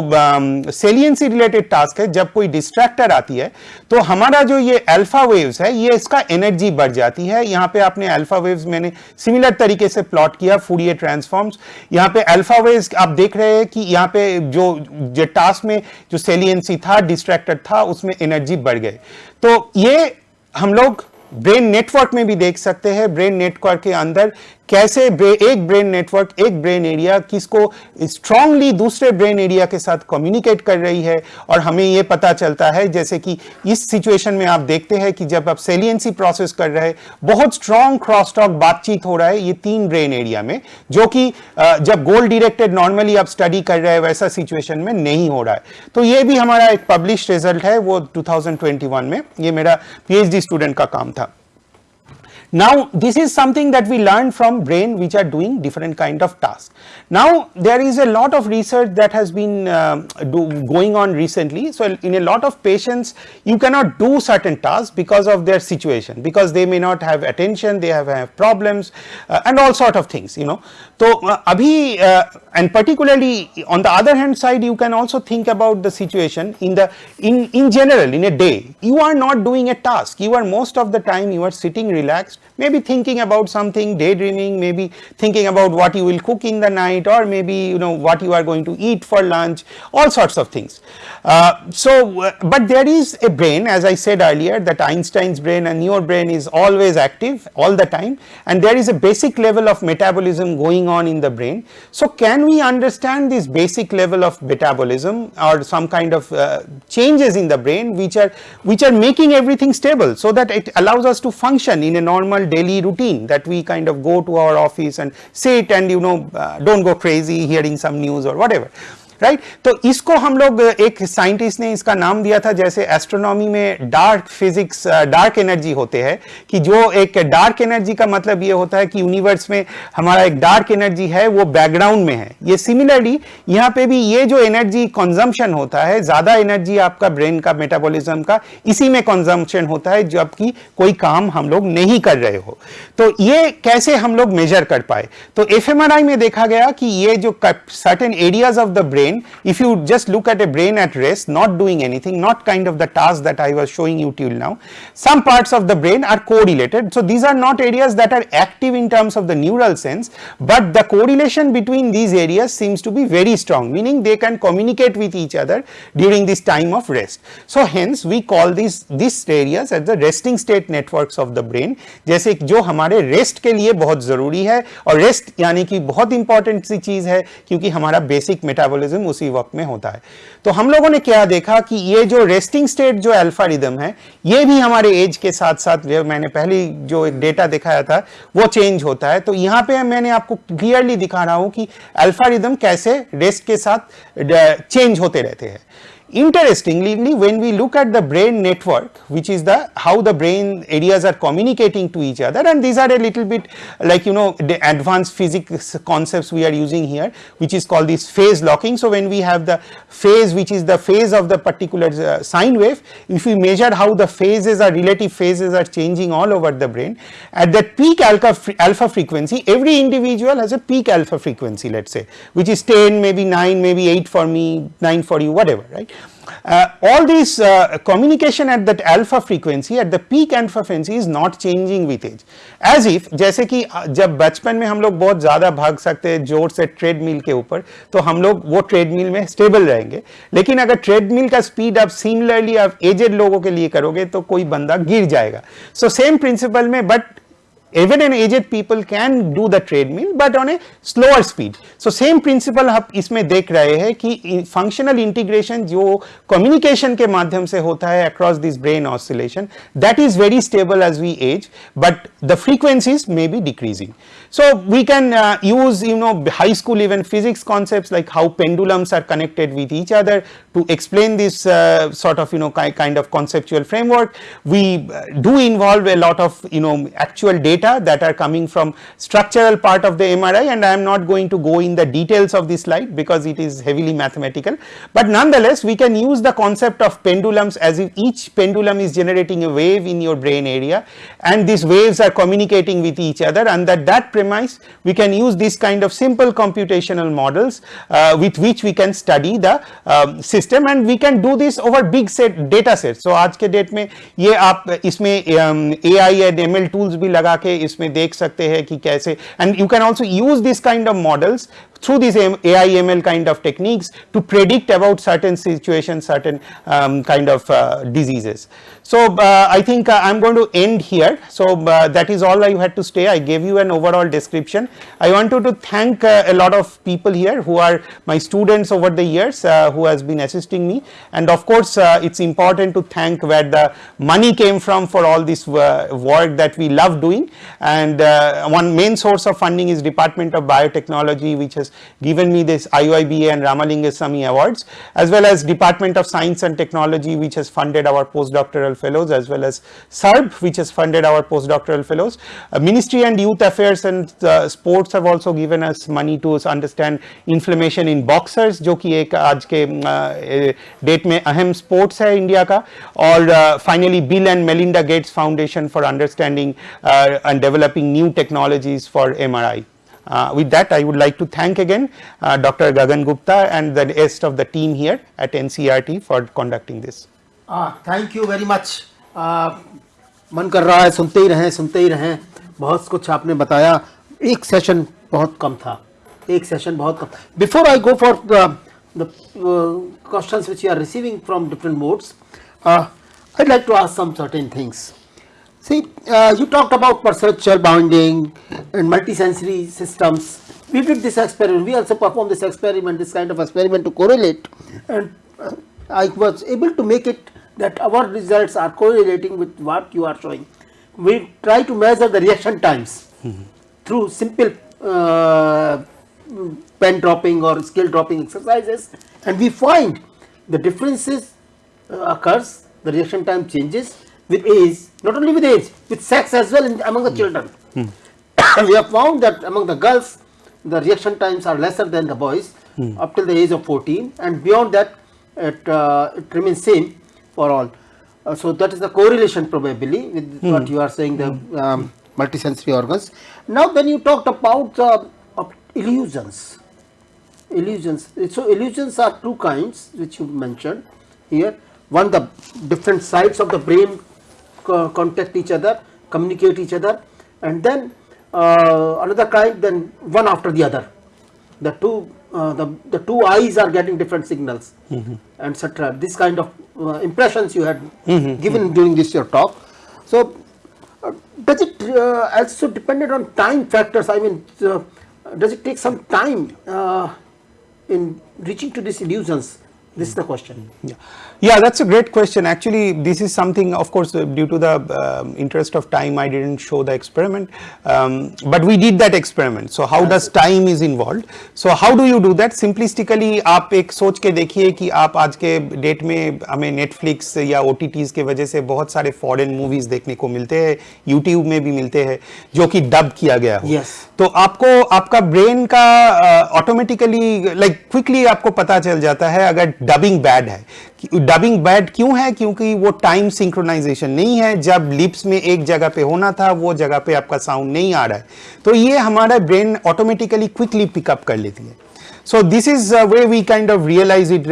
saliency related task है जब कोई distractor आती है तो हमारा जो ये alpha waves है ये इसका energy बढ़ जाती है यहाँ पे आपने alpha waves मैंने similar तरीके से plot किया Fourier transforms यहाँ पे alpha waves आप देख रहे हैं कि यहाँ पे जो जो क्लास में जो सेलियंसी था डिस्ट्रैक्टेड था, उसमें एनर्जी बढ़ गए। तो ये हम लोग ब्रेन नेटवर्क में भी देख सकते हैं। ब्रेन नेटवर्क के अंदर कैसे ब्रे, एक ब्रेन नेटवर्क एक ब्रेन एरिया किसको स्ट्रांगली दूसरे ब्रेन एरिया के साथ कम्युनिकेट कर रही है और हमें ये पता चलता है जैसे कि इस सिचुएशन में आप देखते हैं कि जब आप सेलियंसी प्रोसेस कर रहे हैं बहुत स्ट्रांग क्रॉस टॉक बातचीत हो रहा है ये तीन ब्रेन एरिया में जो कि जब गोल डिरेक्टेड नॉर्मली आप स्टडी कर रहे हैं वैसा सिचुएशन में नहीं हो रहा है। तो ये भी हमारा एक पब्लिश रिज़ल्ट है वो टू में ये मेरा पीएचडी स्टूडेंट का काम था। Now this is something that we learned from brain which are doing different kind of tasks. Now there is a lot of research that has been uh, do, going on recently. So in a lot of patients you cannot do certain tasks because of their situation because they may not have attention, they have, have problems uh, and all sort of things you know. So uh, abhi uh, and particularly on the other hand side you can also think about the situation in the in in general in a day you are not doing a task you are most of the time you are sitting relaxed maybe thinking about something, daydreaming, maybe thinking about what you will cook in the night or maybe you know what you are going to eat for lunch, all sorts of things. Uh, so, uh, but there is a brain as I said earlier that Einstein's brain and your brain is always active all the time and there is a basic level of metabolism going on in the brain. So, can we understand this basic level of metabolism or some kind of uh, changes in the brain which are which are making everything stable so that it allows us to function in a normal normal daily routine that we kind of go to our office and sit and you know uh, don't go crazy hearing some news or whatever right right? तो इसको हम लोग एक scientist ने इसका नाम दिया था, जैसे एस्ट्रोनॉमी में डार्क फिजिक्स डार्क एनर्जी होते हैं, कि जो एक डार्क एनर्जी का मतलब ये होता है कि यूनिवर्स में हमारा एक डार्क एनर्जी है, वो बैकग्राउंड में है। ये सिमिलरली यहाँ पे भी ये जो एनर्जी कंजम्पशन होता है, ज़्यादा एनर्जी आपका ब्रेन का मेटाबॉलिज्म का, इसी में कंजम्पशन होता है, जबकि कोई काम हम लोग नहीं कर रहे हो। तो ये कैसे हम लोग मेजर कर पाए? तो एफएमआरआई में देखा गया कि ये जो certain areas of the brain brain, if you just look at a brain at rest, not doing anything, not kind of the task that I was showing you till now, some parts of the brain are correlated. So these are not areas that are active in terms of the neural sense, but the correlation between these areas seems to be very strong, meaning they can communicate with each other during this time of rest. So hence we call these these areas as the resting state networks of the brain, जैसे जो हमारे rest के लिए बहुत ज़रूरी है और rest यानी कि बहुत इंपॉर्टेंट सी चीज़ है क्योंकि हमारा बेसिक मेटाबॉलिज्म रिदम उसी वक्त में होता है। तो हम लोगों ने क्या देखा कि ये जो रेस्टिंग स्टेट जो अल्फ़ा रिदम है, ये भी हमारे एज के साथ साथ मैंने पहले जो एक डेटा दिखाया था, वो चेंज होता है। तो यहाँ पे मैंने आपको क्लियरली दिखा रहा हूँ कि अल्फ़ा रिदम कैसे रेस्ट के साथ चेंज होते रहते हैं। Interestingly, when we look at the brain network, which is the how the brain areas are communicating to each other, and these are a little bit like you know the advanced physics concepts we are using here, which is called this phase locking. So when we have the phase, which is the phase of the particular uh, sine wave, if we measure how the phases or relative phases are changing all over the brain, at that peak alpha alpha frequency, every individual has a peak alpha frequency, let's say, which is 10, maybe 9, maybe 8 for me, 9 for you, whatever, right? Uh, all this uh, communication at that alpha frequency at the peak alpha frequency is not changing with age. As if जैसे कि uh, जब बचपन में हम लोग बहुत ज़्यादा भाग सकते हैं ज़ोर से ट्रेडमिल के ऊपर तो हम लोग वो ट्रेडमिल में स्टेबल रहेंगे। लेकिन अगर ट्रेडमिल का स्पीड आप सिमिलरली आप एजेड लोगों के लिए करोगे तो कोई बंदा गिर जाएगा। सो सेम प्रिंसिपल में but even an aged people can do the treadmill but on a slower speed so same principle हम इसमें देख रहे हैं कि functional integration जो communication के माध्यम से होता है across this brain oscillation that is very stable as we age but the frequencies may be decreasing so we can uh, use you know high school even physics concepts like how pendulums are connected with each other to explain this uh, sort of you know kind of conceptual framework we uh, do involve a lot of you know actual data data that are coming from structural part of the MRI and I am not going to go in the details of this slide because it is heavily mathematical. But nonetheless we can use the concept of pendulums as if each pendulum is generating a wave in your brain area and these waves are communicating with each other and that that premise we can use this kind of simple computational models uh, with which we can study the um, system and we can do this over big set data sets. So आज के date में ये आप इसमें ए आई and M L tools भी लगा के इसमें देख सकते हैं कि कैसे। And you can also use this kind of models through these AI ML kind of techniques to predict about certain situations, certain um, kind of uh, diseases. So uh, I think uh, I'm going to end here. So uh, that is all I had to say. I gave you an overall description. I wanted to thank uh, a lot of people here who are my students over the years uh, who has been assisting me. And of course, it's important to thank where the money came from for all this work that we love doing. And one main source of funding is Department of Biotechnology, which has given me this IUIBA and Ramalingaswami awards as well as Department of Science and Technology which has funded our postdoctoral fellows as well as SERB which has funded our postdoctoral fellows. Uh, Ministry and Youth Affairs and uh, Sports have also given us money to understand inflammation in boxers which is एक आज के date sports in India. Uh, and India का और finally Bill and Melinda Gates Foundation for understanding and developing new uh, with that I would like to thank again uh, Dr. Gagan Gupta and the rest of the team here at NCERT for conducting this. Ah, thank you very much. Uh, मन कर रहा है सुनते ही रहें सुनते ही रहें बहुत कुछ आपने बताया एक सेशन बहुत कम था एक सेशन बहुत कम before I go for the questions which you are receiving from different modes I like to ask some certain things See, uh, you talked about perceptual bounding and multisensory systems. We did this experiment. We also performed this experiment, this kind of experiment to correlate. And uh, I was able to make it that our results are correlating with what you are showing. We try to measure the reaction times mm -hmm. through simple uh, pen dropping or skill dropping exercises and we find the differences uh, occurs, the reaction time changes with age, not only with age, with sex as well in, among the mm. children. Mm. we have found that among the girls, the reaction times are lesser than the boys mm. up till the age of 14 and beyond that it, uh, it remains same for all. Uh, so that is the correlation probably with hmm. what you are saying the hmm. um, multisensory organs. Now then you talked about uh, illusions. Illusions. So illusions are two kinds which you mentioned here. One the different sides of the brain contact each other, communicate each other and then uh, another kind then one after the other. The two uh, the, the two eyes are getting different signals mm -hmm. etc. This kind of uh, impressions you had mm -hmm. given mm -hmm. during this your talk. So uh, does it uh, also dependent on time factors I mean uh, does it take some time in reaching to these illusions this is the question. Yeah. yeah, that's a great question. Actually, this is something, of course, uh, due to the um, interest of time, I didn't show the experiment, um, but we did that experiment. So, how does time is involved? So, how do you do that? Simplistically, आप एक सोच के देखिए कि आप आज के date में हमें Netflix या OTTs के वजह से बहुत सारे फॉरेन मूवीज़ देखने को मिलते हैं YouTube में भी मिलते हैं जो कि डब किया गया हो yes. तो आपको आपका ब्रेन का ऑटोमेटिकली लाइक क्विकली आपको पता चल जाता है अगर डबिंग बैड है। डबिंग बैड क्यों है? क्योंकि वो टाइम सिंक्रोनाइजेशन नहीं है। जब लिप्स में एक जगह पे होना था, वो जगह पे आपका साउंड नहीं आ रहा है। तो ये हमारा ब्रेन ऑटोमेटिकली क्विकली पिकअप कर लेती है। So this is way we kind of realise it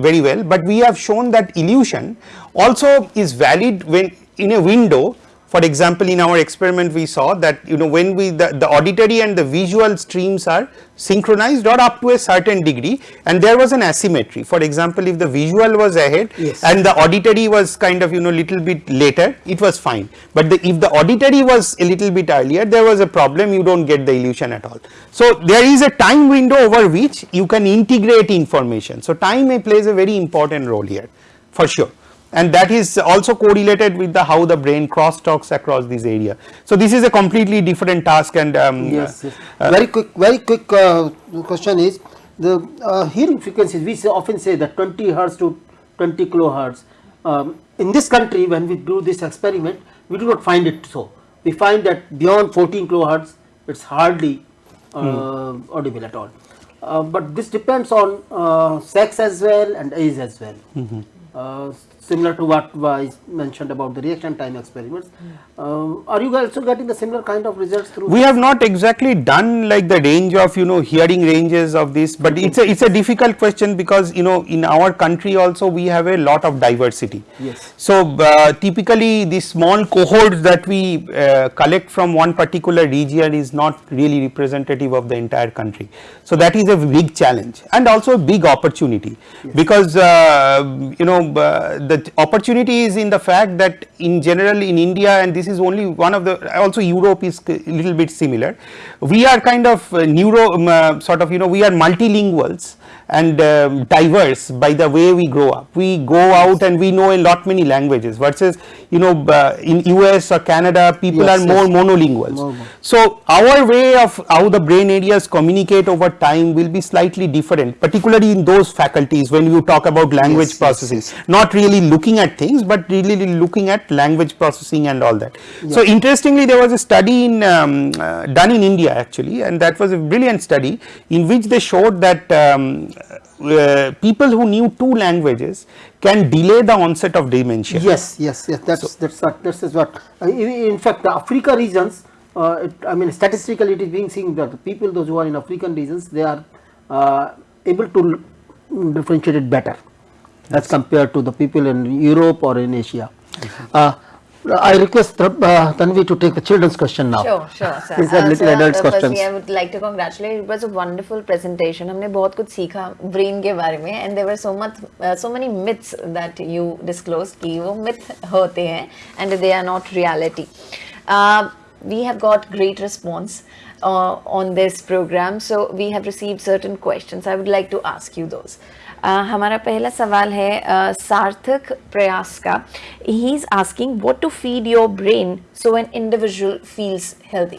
very well but we have shown that illusion also is valid when in a window for example, in our experiment we saw that you know when we the, the auditory and the visual streams are synchronized or up to a certain degree and there was an asymmetry. For example, if the visual was ahead Yes. and the auditory was kind of you know little bit later it was fine. But the, if the auditory was a little bit earlier there was a problem you do not get the illusion at all. So there is a time window over which you can integrate information. So time may plays a very important role here for sure and that is also correlated with the how the brain cross talks across this area. So this is a completely different task and um, Yes, yes. very quick, very quick uh, question is the uh, hearing frequencies. We often say that 20 hertz to 20 kilohertz. Um, in this country, when we do this experiment, we do not find it so. We find that beyond 14 kilohertz, it's hardly uh, audible at all. Uh, but this depends on uh, sex as well and age as well. Uh, similar to what was mentioned about the reaction time experiments. Um, are you also getting the similar kind of results through? we have not exactly done like the range of you know hearing ranges of this but it's a it's a difficult question because you know in our country also we have a lot of diversity Yes. so uh, typically the small cohorts that we uh, collect from one particular region is not really representative of the entire country so that is a big challenge and also a big opportunity because uh, you know uh, the opportunity is in the fact that in general in India and this is only one of the also Europe is a little bit similar. We are kind of uh, neuro um, uh, sort of you know we are multilinguals and um, diverse by the way we grow up. We go out and we know a lot many languages versus you know uh, in US or Canada people Yes, are more yes. monolinguals. More. So our way of how the brain areas communicate over time will be slightly different particularly in those faculties when you talk about language yes, processing not really looking at things but really looking at language processing and all that. So interestingly there was a study in um, uh, done in India actually and that was a brilliant study in which they showed that um, uh, people who knew two languages can delay the onset of dementia. Yes, yes, yes. That's that's what this is what. Uh, in, in fact, the Africa regions. Uh, it, I mean, statistically, it is being seen that the people, those who are in African regions, they are uh, able to differentiate it better as compared to the people in Europe or in Asia. Uh, I request uh, Tanvi to take the children's question now. Sure, sure, sir. These are Uh, little sir, adults uh, questions. Firstly, I would like to congratulate. It was a wonderful presentation. हमने बहुत कुछ सीखा brain के बारे में and there were so much, uh, so many myths that you disclosed कि वो myth होते हैं and they are not reality. Uh, we have got great response uh, on this program, so we have received certain questions. I would like to ask you those. Uh, हमारा पहला सवाल है सार्थक प्रयास का। He is asking what to feed your brain so an individual feels healthy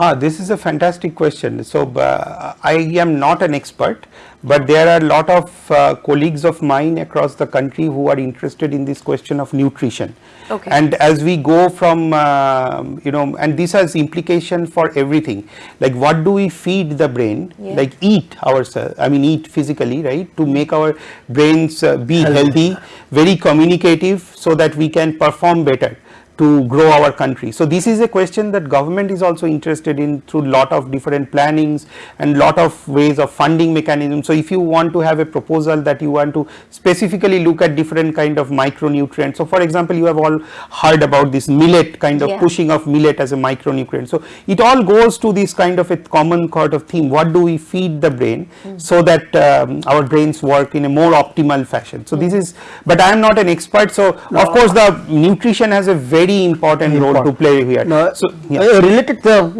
Ah, this is a fantastic question. So, uh, I am not an expert, but there are a lot of uh, colleagues of mine across the country who are interested in this question of nutrition. Okay. And as we go from, uh, you know, and this has implication for everything. Like, what do we feed the brain? Yeah. Like, eat ourselves. I mean, eat physically, right? To make our brains uh, be healthy, very communicative, so that we can perform better to grow our country. So this is a question that government is also interested in through lot of different plannings and lot of ways of funding mechanisms. So if you want to have a proposal that you want to specifically look at different kind of micronutrients. So for example, you have all heard about this millet kind of Yeah. pushing of millet as a micronutrient. So it all goes to this kind of a common sort of theme. What do we feed the brain so that um, our brains work in a more optimal fashion. So this is, but I am not an expert. So of course the nutrition has a very important role to play here. Now, so yeah. a related uh,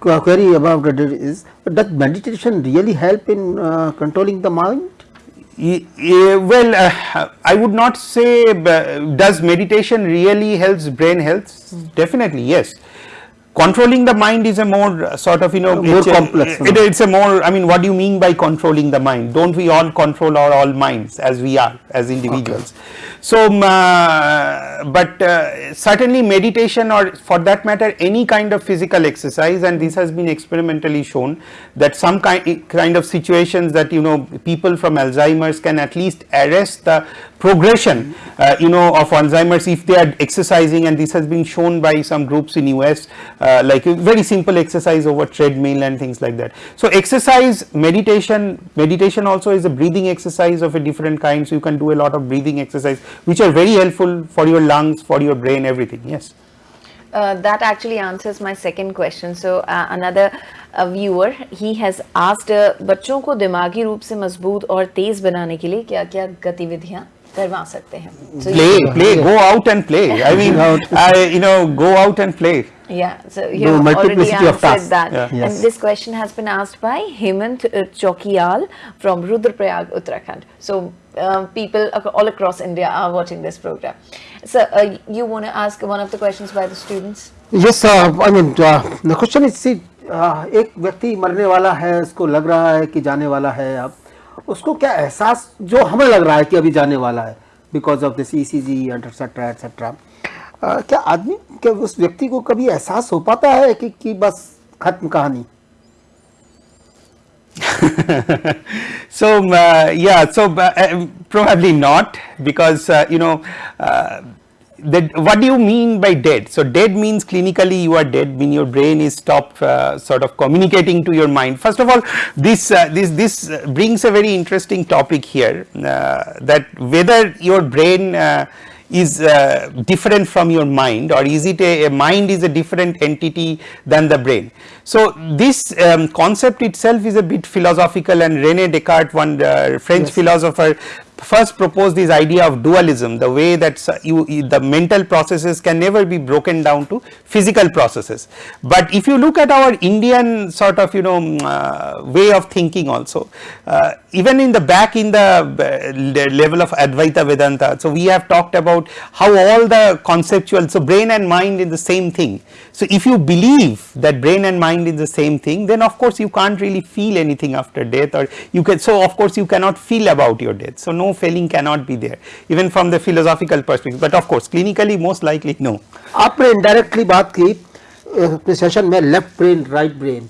qu- query about it is, does meditation really help in uh, controlling the mind? Well, uh, I would not say uh, does meditation really helps brain health? Definitely, yes. Controlling the mind is a more uh, sort of you know More it's a- complex, it- it's a more. I mean, what do you mean by controlling the mind? Don't we all control our all minds as we are as individuals? So, um, uh, but uh, certainly meditation or for that matter any kind of physical exercise and this has been experimentally shown that some kind, kind of situations that you know people from Alzheimer's can at least arrest the progression uh, you know of Alzheimer's if they are exercising and this has been shown by some groups in US uh, like a very simple exercise over treadmill and things like that. So exercise, meditation, meditation also is a breathing exercise of a different kind. So you can do a lot of breathing exercise, which are very helpful for your lungs, for your brain, everything. Yes. Uh, that actually answers my second question. So uh, another uh, viewer he has asked uh, बच्चों को दिमागी रूप से मजबूत और तेज बनाने के लिए क्या-क्या गतिविधियां करवा सकते हैं so Play, play, go out and play. I mean, I, you know, go out and play. Yeah, so you No, already answered that. Yeah. Yes. And this question has been asked by Hemant uh, Chokiyal from Rudraprayag, Uttarakhand. So uh, people all across India are watching this program. So uh, you want to ask one of the questions by the students? Yes I mean the question is see एक व्यक्ति मरने वाला है उसको लग रहा है कि जाने वाला है अब उसको क्या एहसास जो हमें लग रहा है कि अभी जाने वाला है because of this E C G etcetera etcetera क्या आदमी क्या उस व्यक्ति को कभी एहसास हो पाता है कि, कि बस खत्म कहानी? So uh, yeah so uh, uh, probably not because uh, you know uh, that what do you mean by dead? So dead means clinically you are dead mean your brain is stopped uh, sort of communicating to your mind. First of all this uh, this this brings a very interesting topic here uh, that whether your brain uh, is uh, different from your mind or is it a, a mind is a different entity than the brain. So this um, concept itself is a bit philosophical and Rene Descartes one uh, French philosopher first proposed this idea of dualism the way that you, the mental processes can never be broken down to physical processes. But if you look at our Indian sort of you know mm, uh, way of thinking also uh, even in the back in the uh, level of Advaita Vedanta so we have talked about how all the conceptual so brain and mind is the same thing. So if you believe that brain and mind is the same thing then of course you can't really feel anything after death or you can so of course you cannot feel about your death so no feeling cannot be there even from the philosophical perspective but of course clinically most likely no. आपने indirectly बात की अ, अपने session में left brain right brain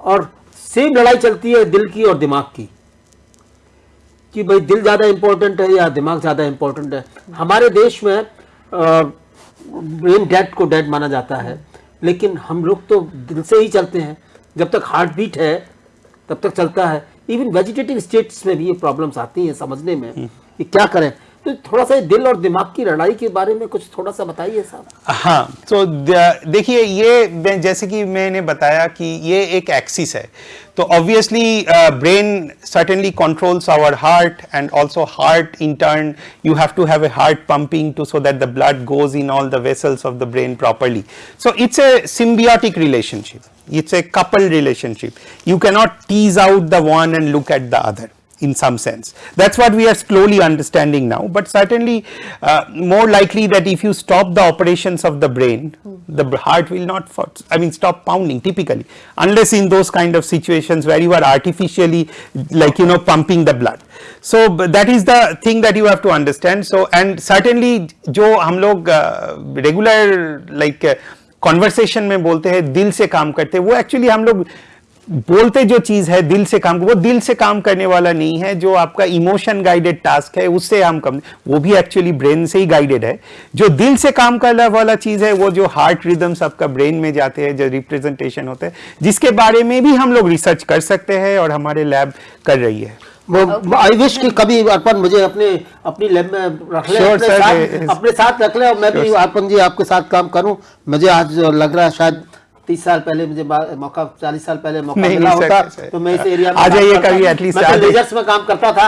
और same लड़ाई चलती है दिल की और दिमाग की कि भाई दिल ज्यादा इंपॉर्टेंट है या दिमाग ज्यादा इंपॉर्टेंट है हमारे देश में ब्रेन डेड को डेड माना जाता है। लेकिन हम लोग तो दिल से ही चलते हैं। जब तक हार्ट बीट है, तब तक चलता है। इवन वेजिटेटिव स्टेट्स में भी ये प्रॉब्लम्स आती हैं समझने में कि क्या करें। तो थोड़ा सा दिल और दिमाग की लड़ाई के बारे में कुछ थोड़ा सा बताइए साहब। हाँ तो देखिए ये जैसे कि मैंने बताया कि ये एक एक्सिस है। तो obviously brain certainly controls our heart and also heart in turn you have to have a heart pumping to so that the blood goes in all the vessels of the brain properly so it's a symbiotic relationship it's a couple relationship you cannot tease out the one and look at the other in some sense. That's what we are slowly understanding now, but certainly uh, more likely that if you stop the operations of the brain, the br- heart will not, for, I mean, stop pounding typically, unless in those kind of situations where you are artificially, like you know, pumping the blood. So but that is the thing that you have to understand. So and certainly जो हम लोग uh, regular like uh, conversation में बोलते हैं दिल से काम करते हैं वो एक्चुअली हम लोग बोलते जो चीज़ है दिल से काम वो दिल से काम करने वाला नहीं है जो आपका इमोशन गाइडेड टास्क है उससे हम कम वो भी एक्चुअली ब्रेन से ही गाइडेड है। जो दिल से काम करने वाला चीज़ है वो जो हार्ट रिदम्स आपका ब्रेन में जाते हैं जो रिप्रेजेंटेशन होते हैं जिसके बारे में भी हम लोग रिसर्च कर सकते हैं और हमारे लैब कर रही है। वो आई विश कि कभी अर्पण मुझे अपने अपनी लैब में रख ले Sure, अपने, sir, साथ, अपने साथ रख ले और मैं sure, भी अर्पण जी आपके साथ काम करूँ। मुझे आज लग रहा है शायद तीस साल पहले मुझे मौका चालीस साल पहले मौका मिला होता। तो मैं इस एरिया में आ जाइए कभी मैं तो में काम करता था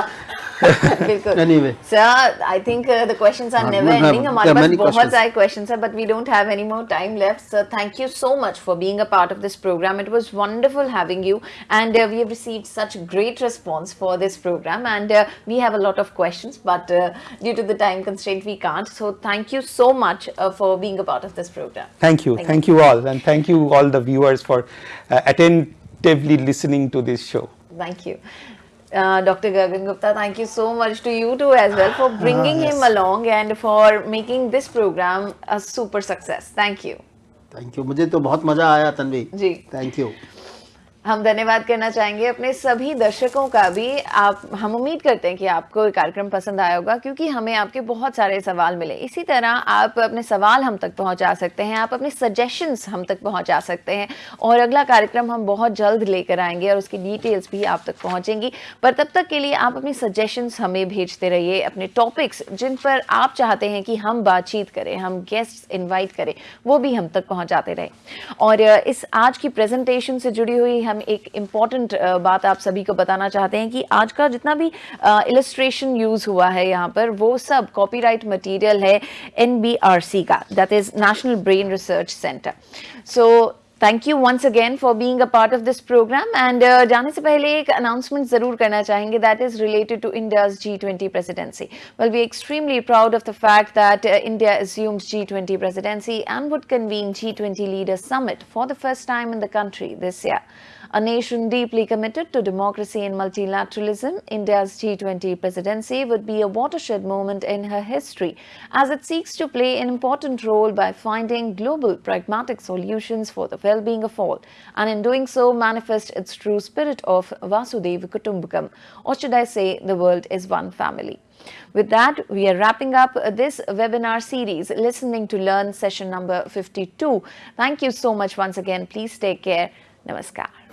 बिल्कुल Anyway. Sir I think the questions are हाँ, नेवर we have- एंडिंग हमारे there are पास many बहुत questions. सारे क्वेश्चंस हैं but we don't have any more time left sir thank you so much for being a part of this programme it was वंडरफul having you and uh, we have received such great response for this program and uh, we have a lot of questions but uh, due to the time constraint we can't so thank you so much uh, for being a part of this program Thank you. Thank Thank you all. And thank you all the viewers for uh, attentively listening to this show. Thank you. Uh, Dr. Gagan Gupta, thank you so much to you too as well for bringing him along and for making this program a super success. Thank you. Thank you मुझे तो बहुत मजा आया तन्वी जी thank you हम धन्यवाद करना चाहेंगे अपने सभी दर्शकों का भी। आप, हम उम्मीद करते हैं कि आपको ये कार्यक्रम पसंद आया होगा, क्योंकि हमें आपके बहुत सारे सवाल मिले। इसी तरह आप अपने सवाल हम तक पहुँचा सकते हैं, आप अपने सजेशंस हम तक पहुँचा सकते हैं, और अगला कार्यक्रम हम बहुत जल्द लेकर आएँगे और उसकी डिटेल्स भी आप तक पहुँचेंगी। पर तब तक के लिए आप अपनी सजेशंस हमें भेजते रहिए, अपने टॉपिक्स जिन पर आप चाहते हैं कि हम बातचीत करें, हम गेस्ट इन्वाइट करें, वो भी हम तक पहुँचाते रहें। और इस आज की प्रेजेंटेशन से जुड़ी हुई हम एक इंपॉर्टेंट बात आप सभी को बताना चाहते हैं कि आज का जितना भी इलस्ट्रेशन यूज़ हुआ है यहाँ पर, वो सब कॉपीराइट मटेरियल है एनबीआरसी का that is National Brain Research Centre so thank you once again for being a part of this programme and जाने से पहले एक अनाउंसमेंट ज़रूर करना चाहेंगे that is related to India's G twenty presidency well we extremely proud of the fact that India assumes G20 presidency and would convene G20 leaders summit for the first time in the country this year. A nation deeply committed to democracy and multilateralism, India's G20 presidency would be a watershed moment in her history as it seeks to play an important role by finding global pragmatic solutions for the well-being of all, and in doing so manifest its true spirit of Vasudhaiva Kutumbakam, or should I say, the world is one family. With that, we are wrapping up this webinar series, Listening to Learn session number 52. Thank you so much once again. Please take care. Namaskar.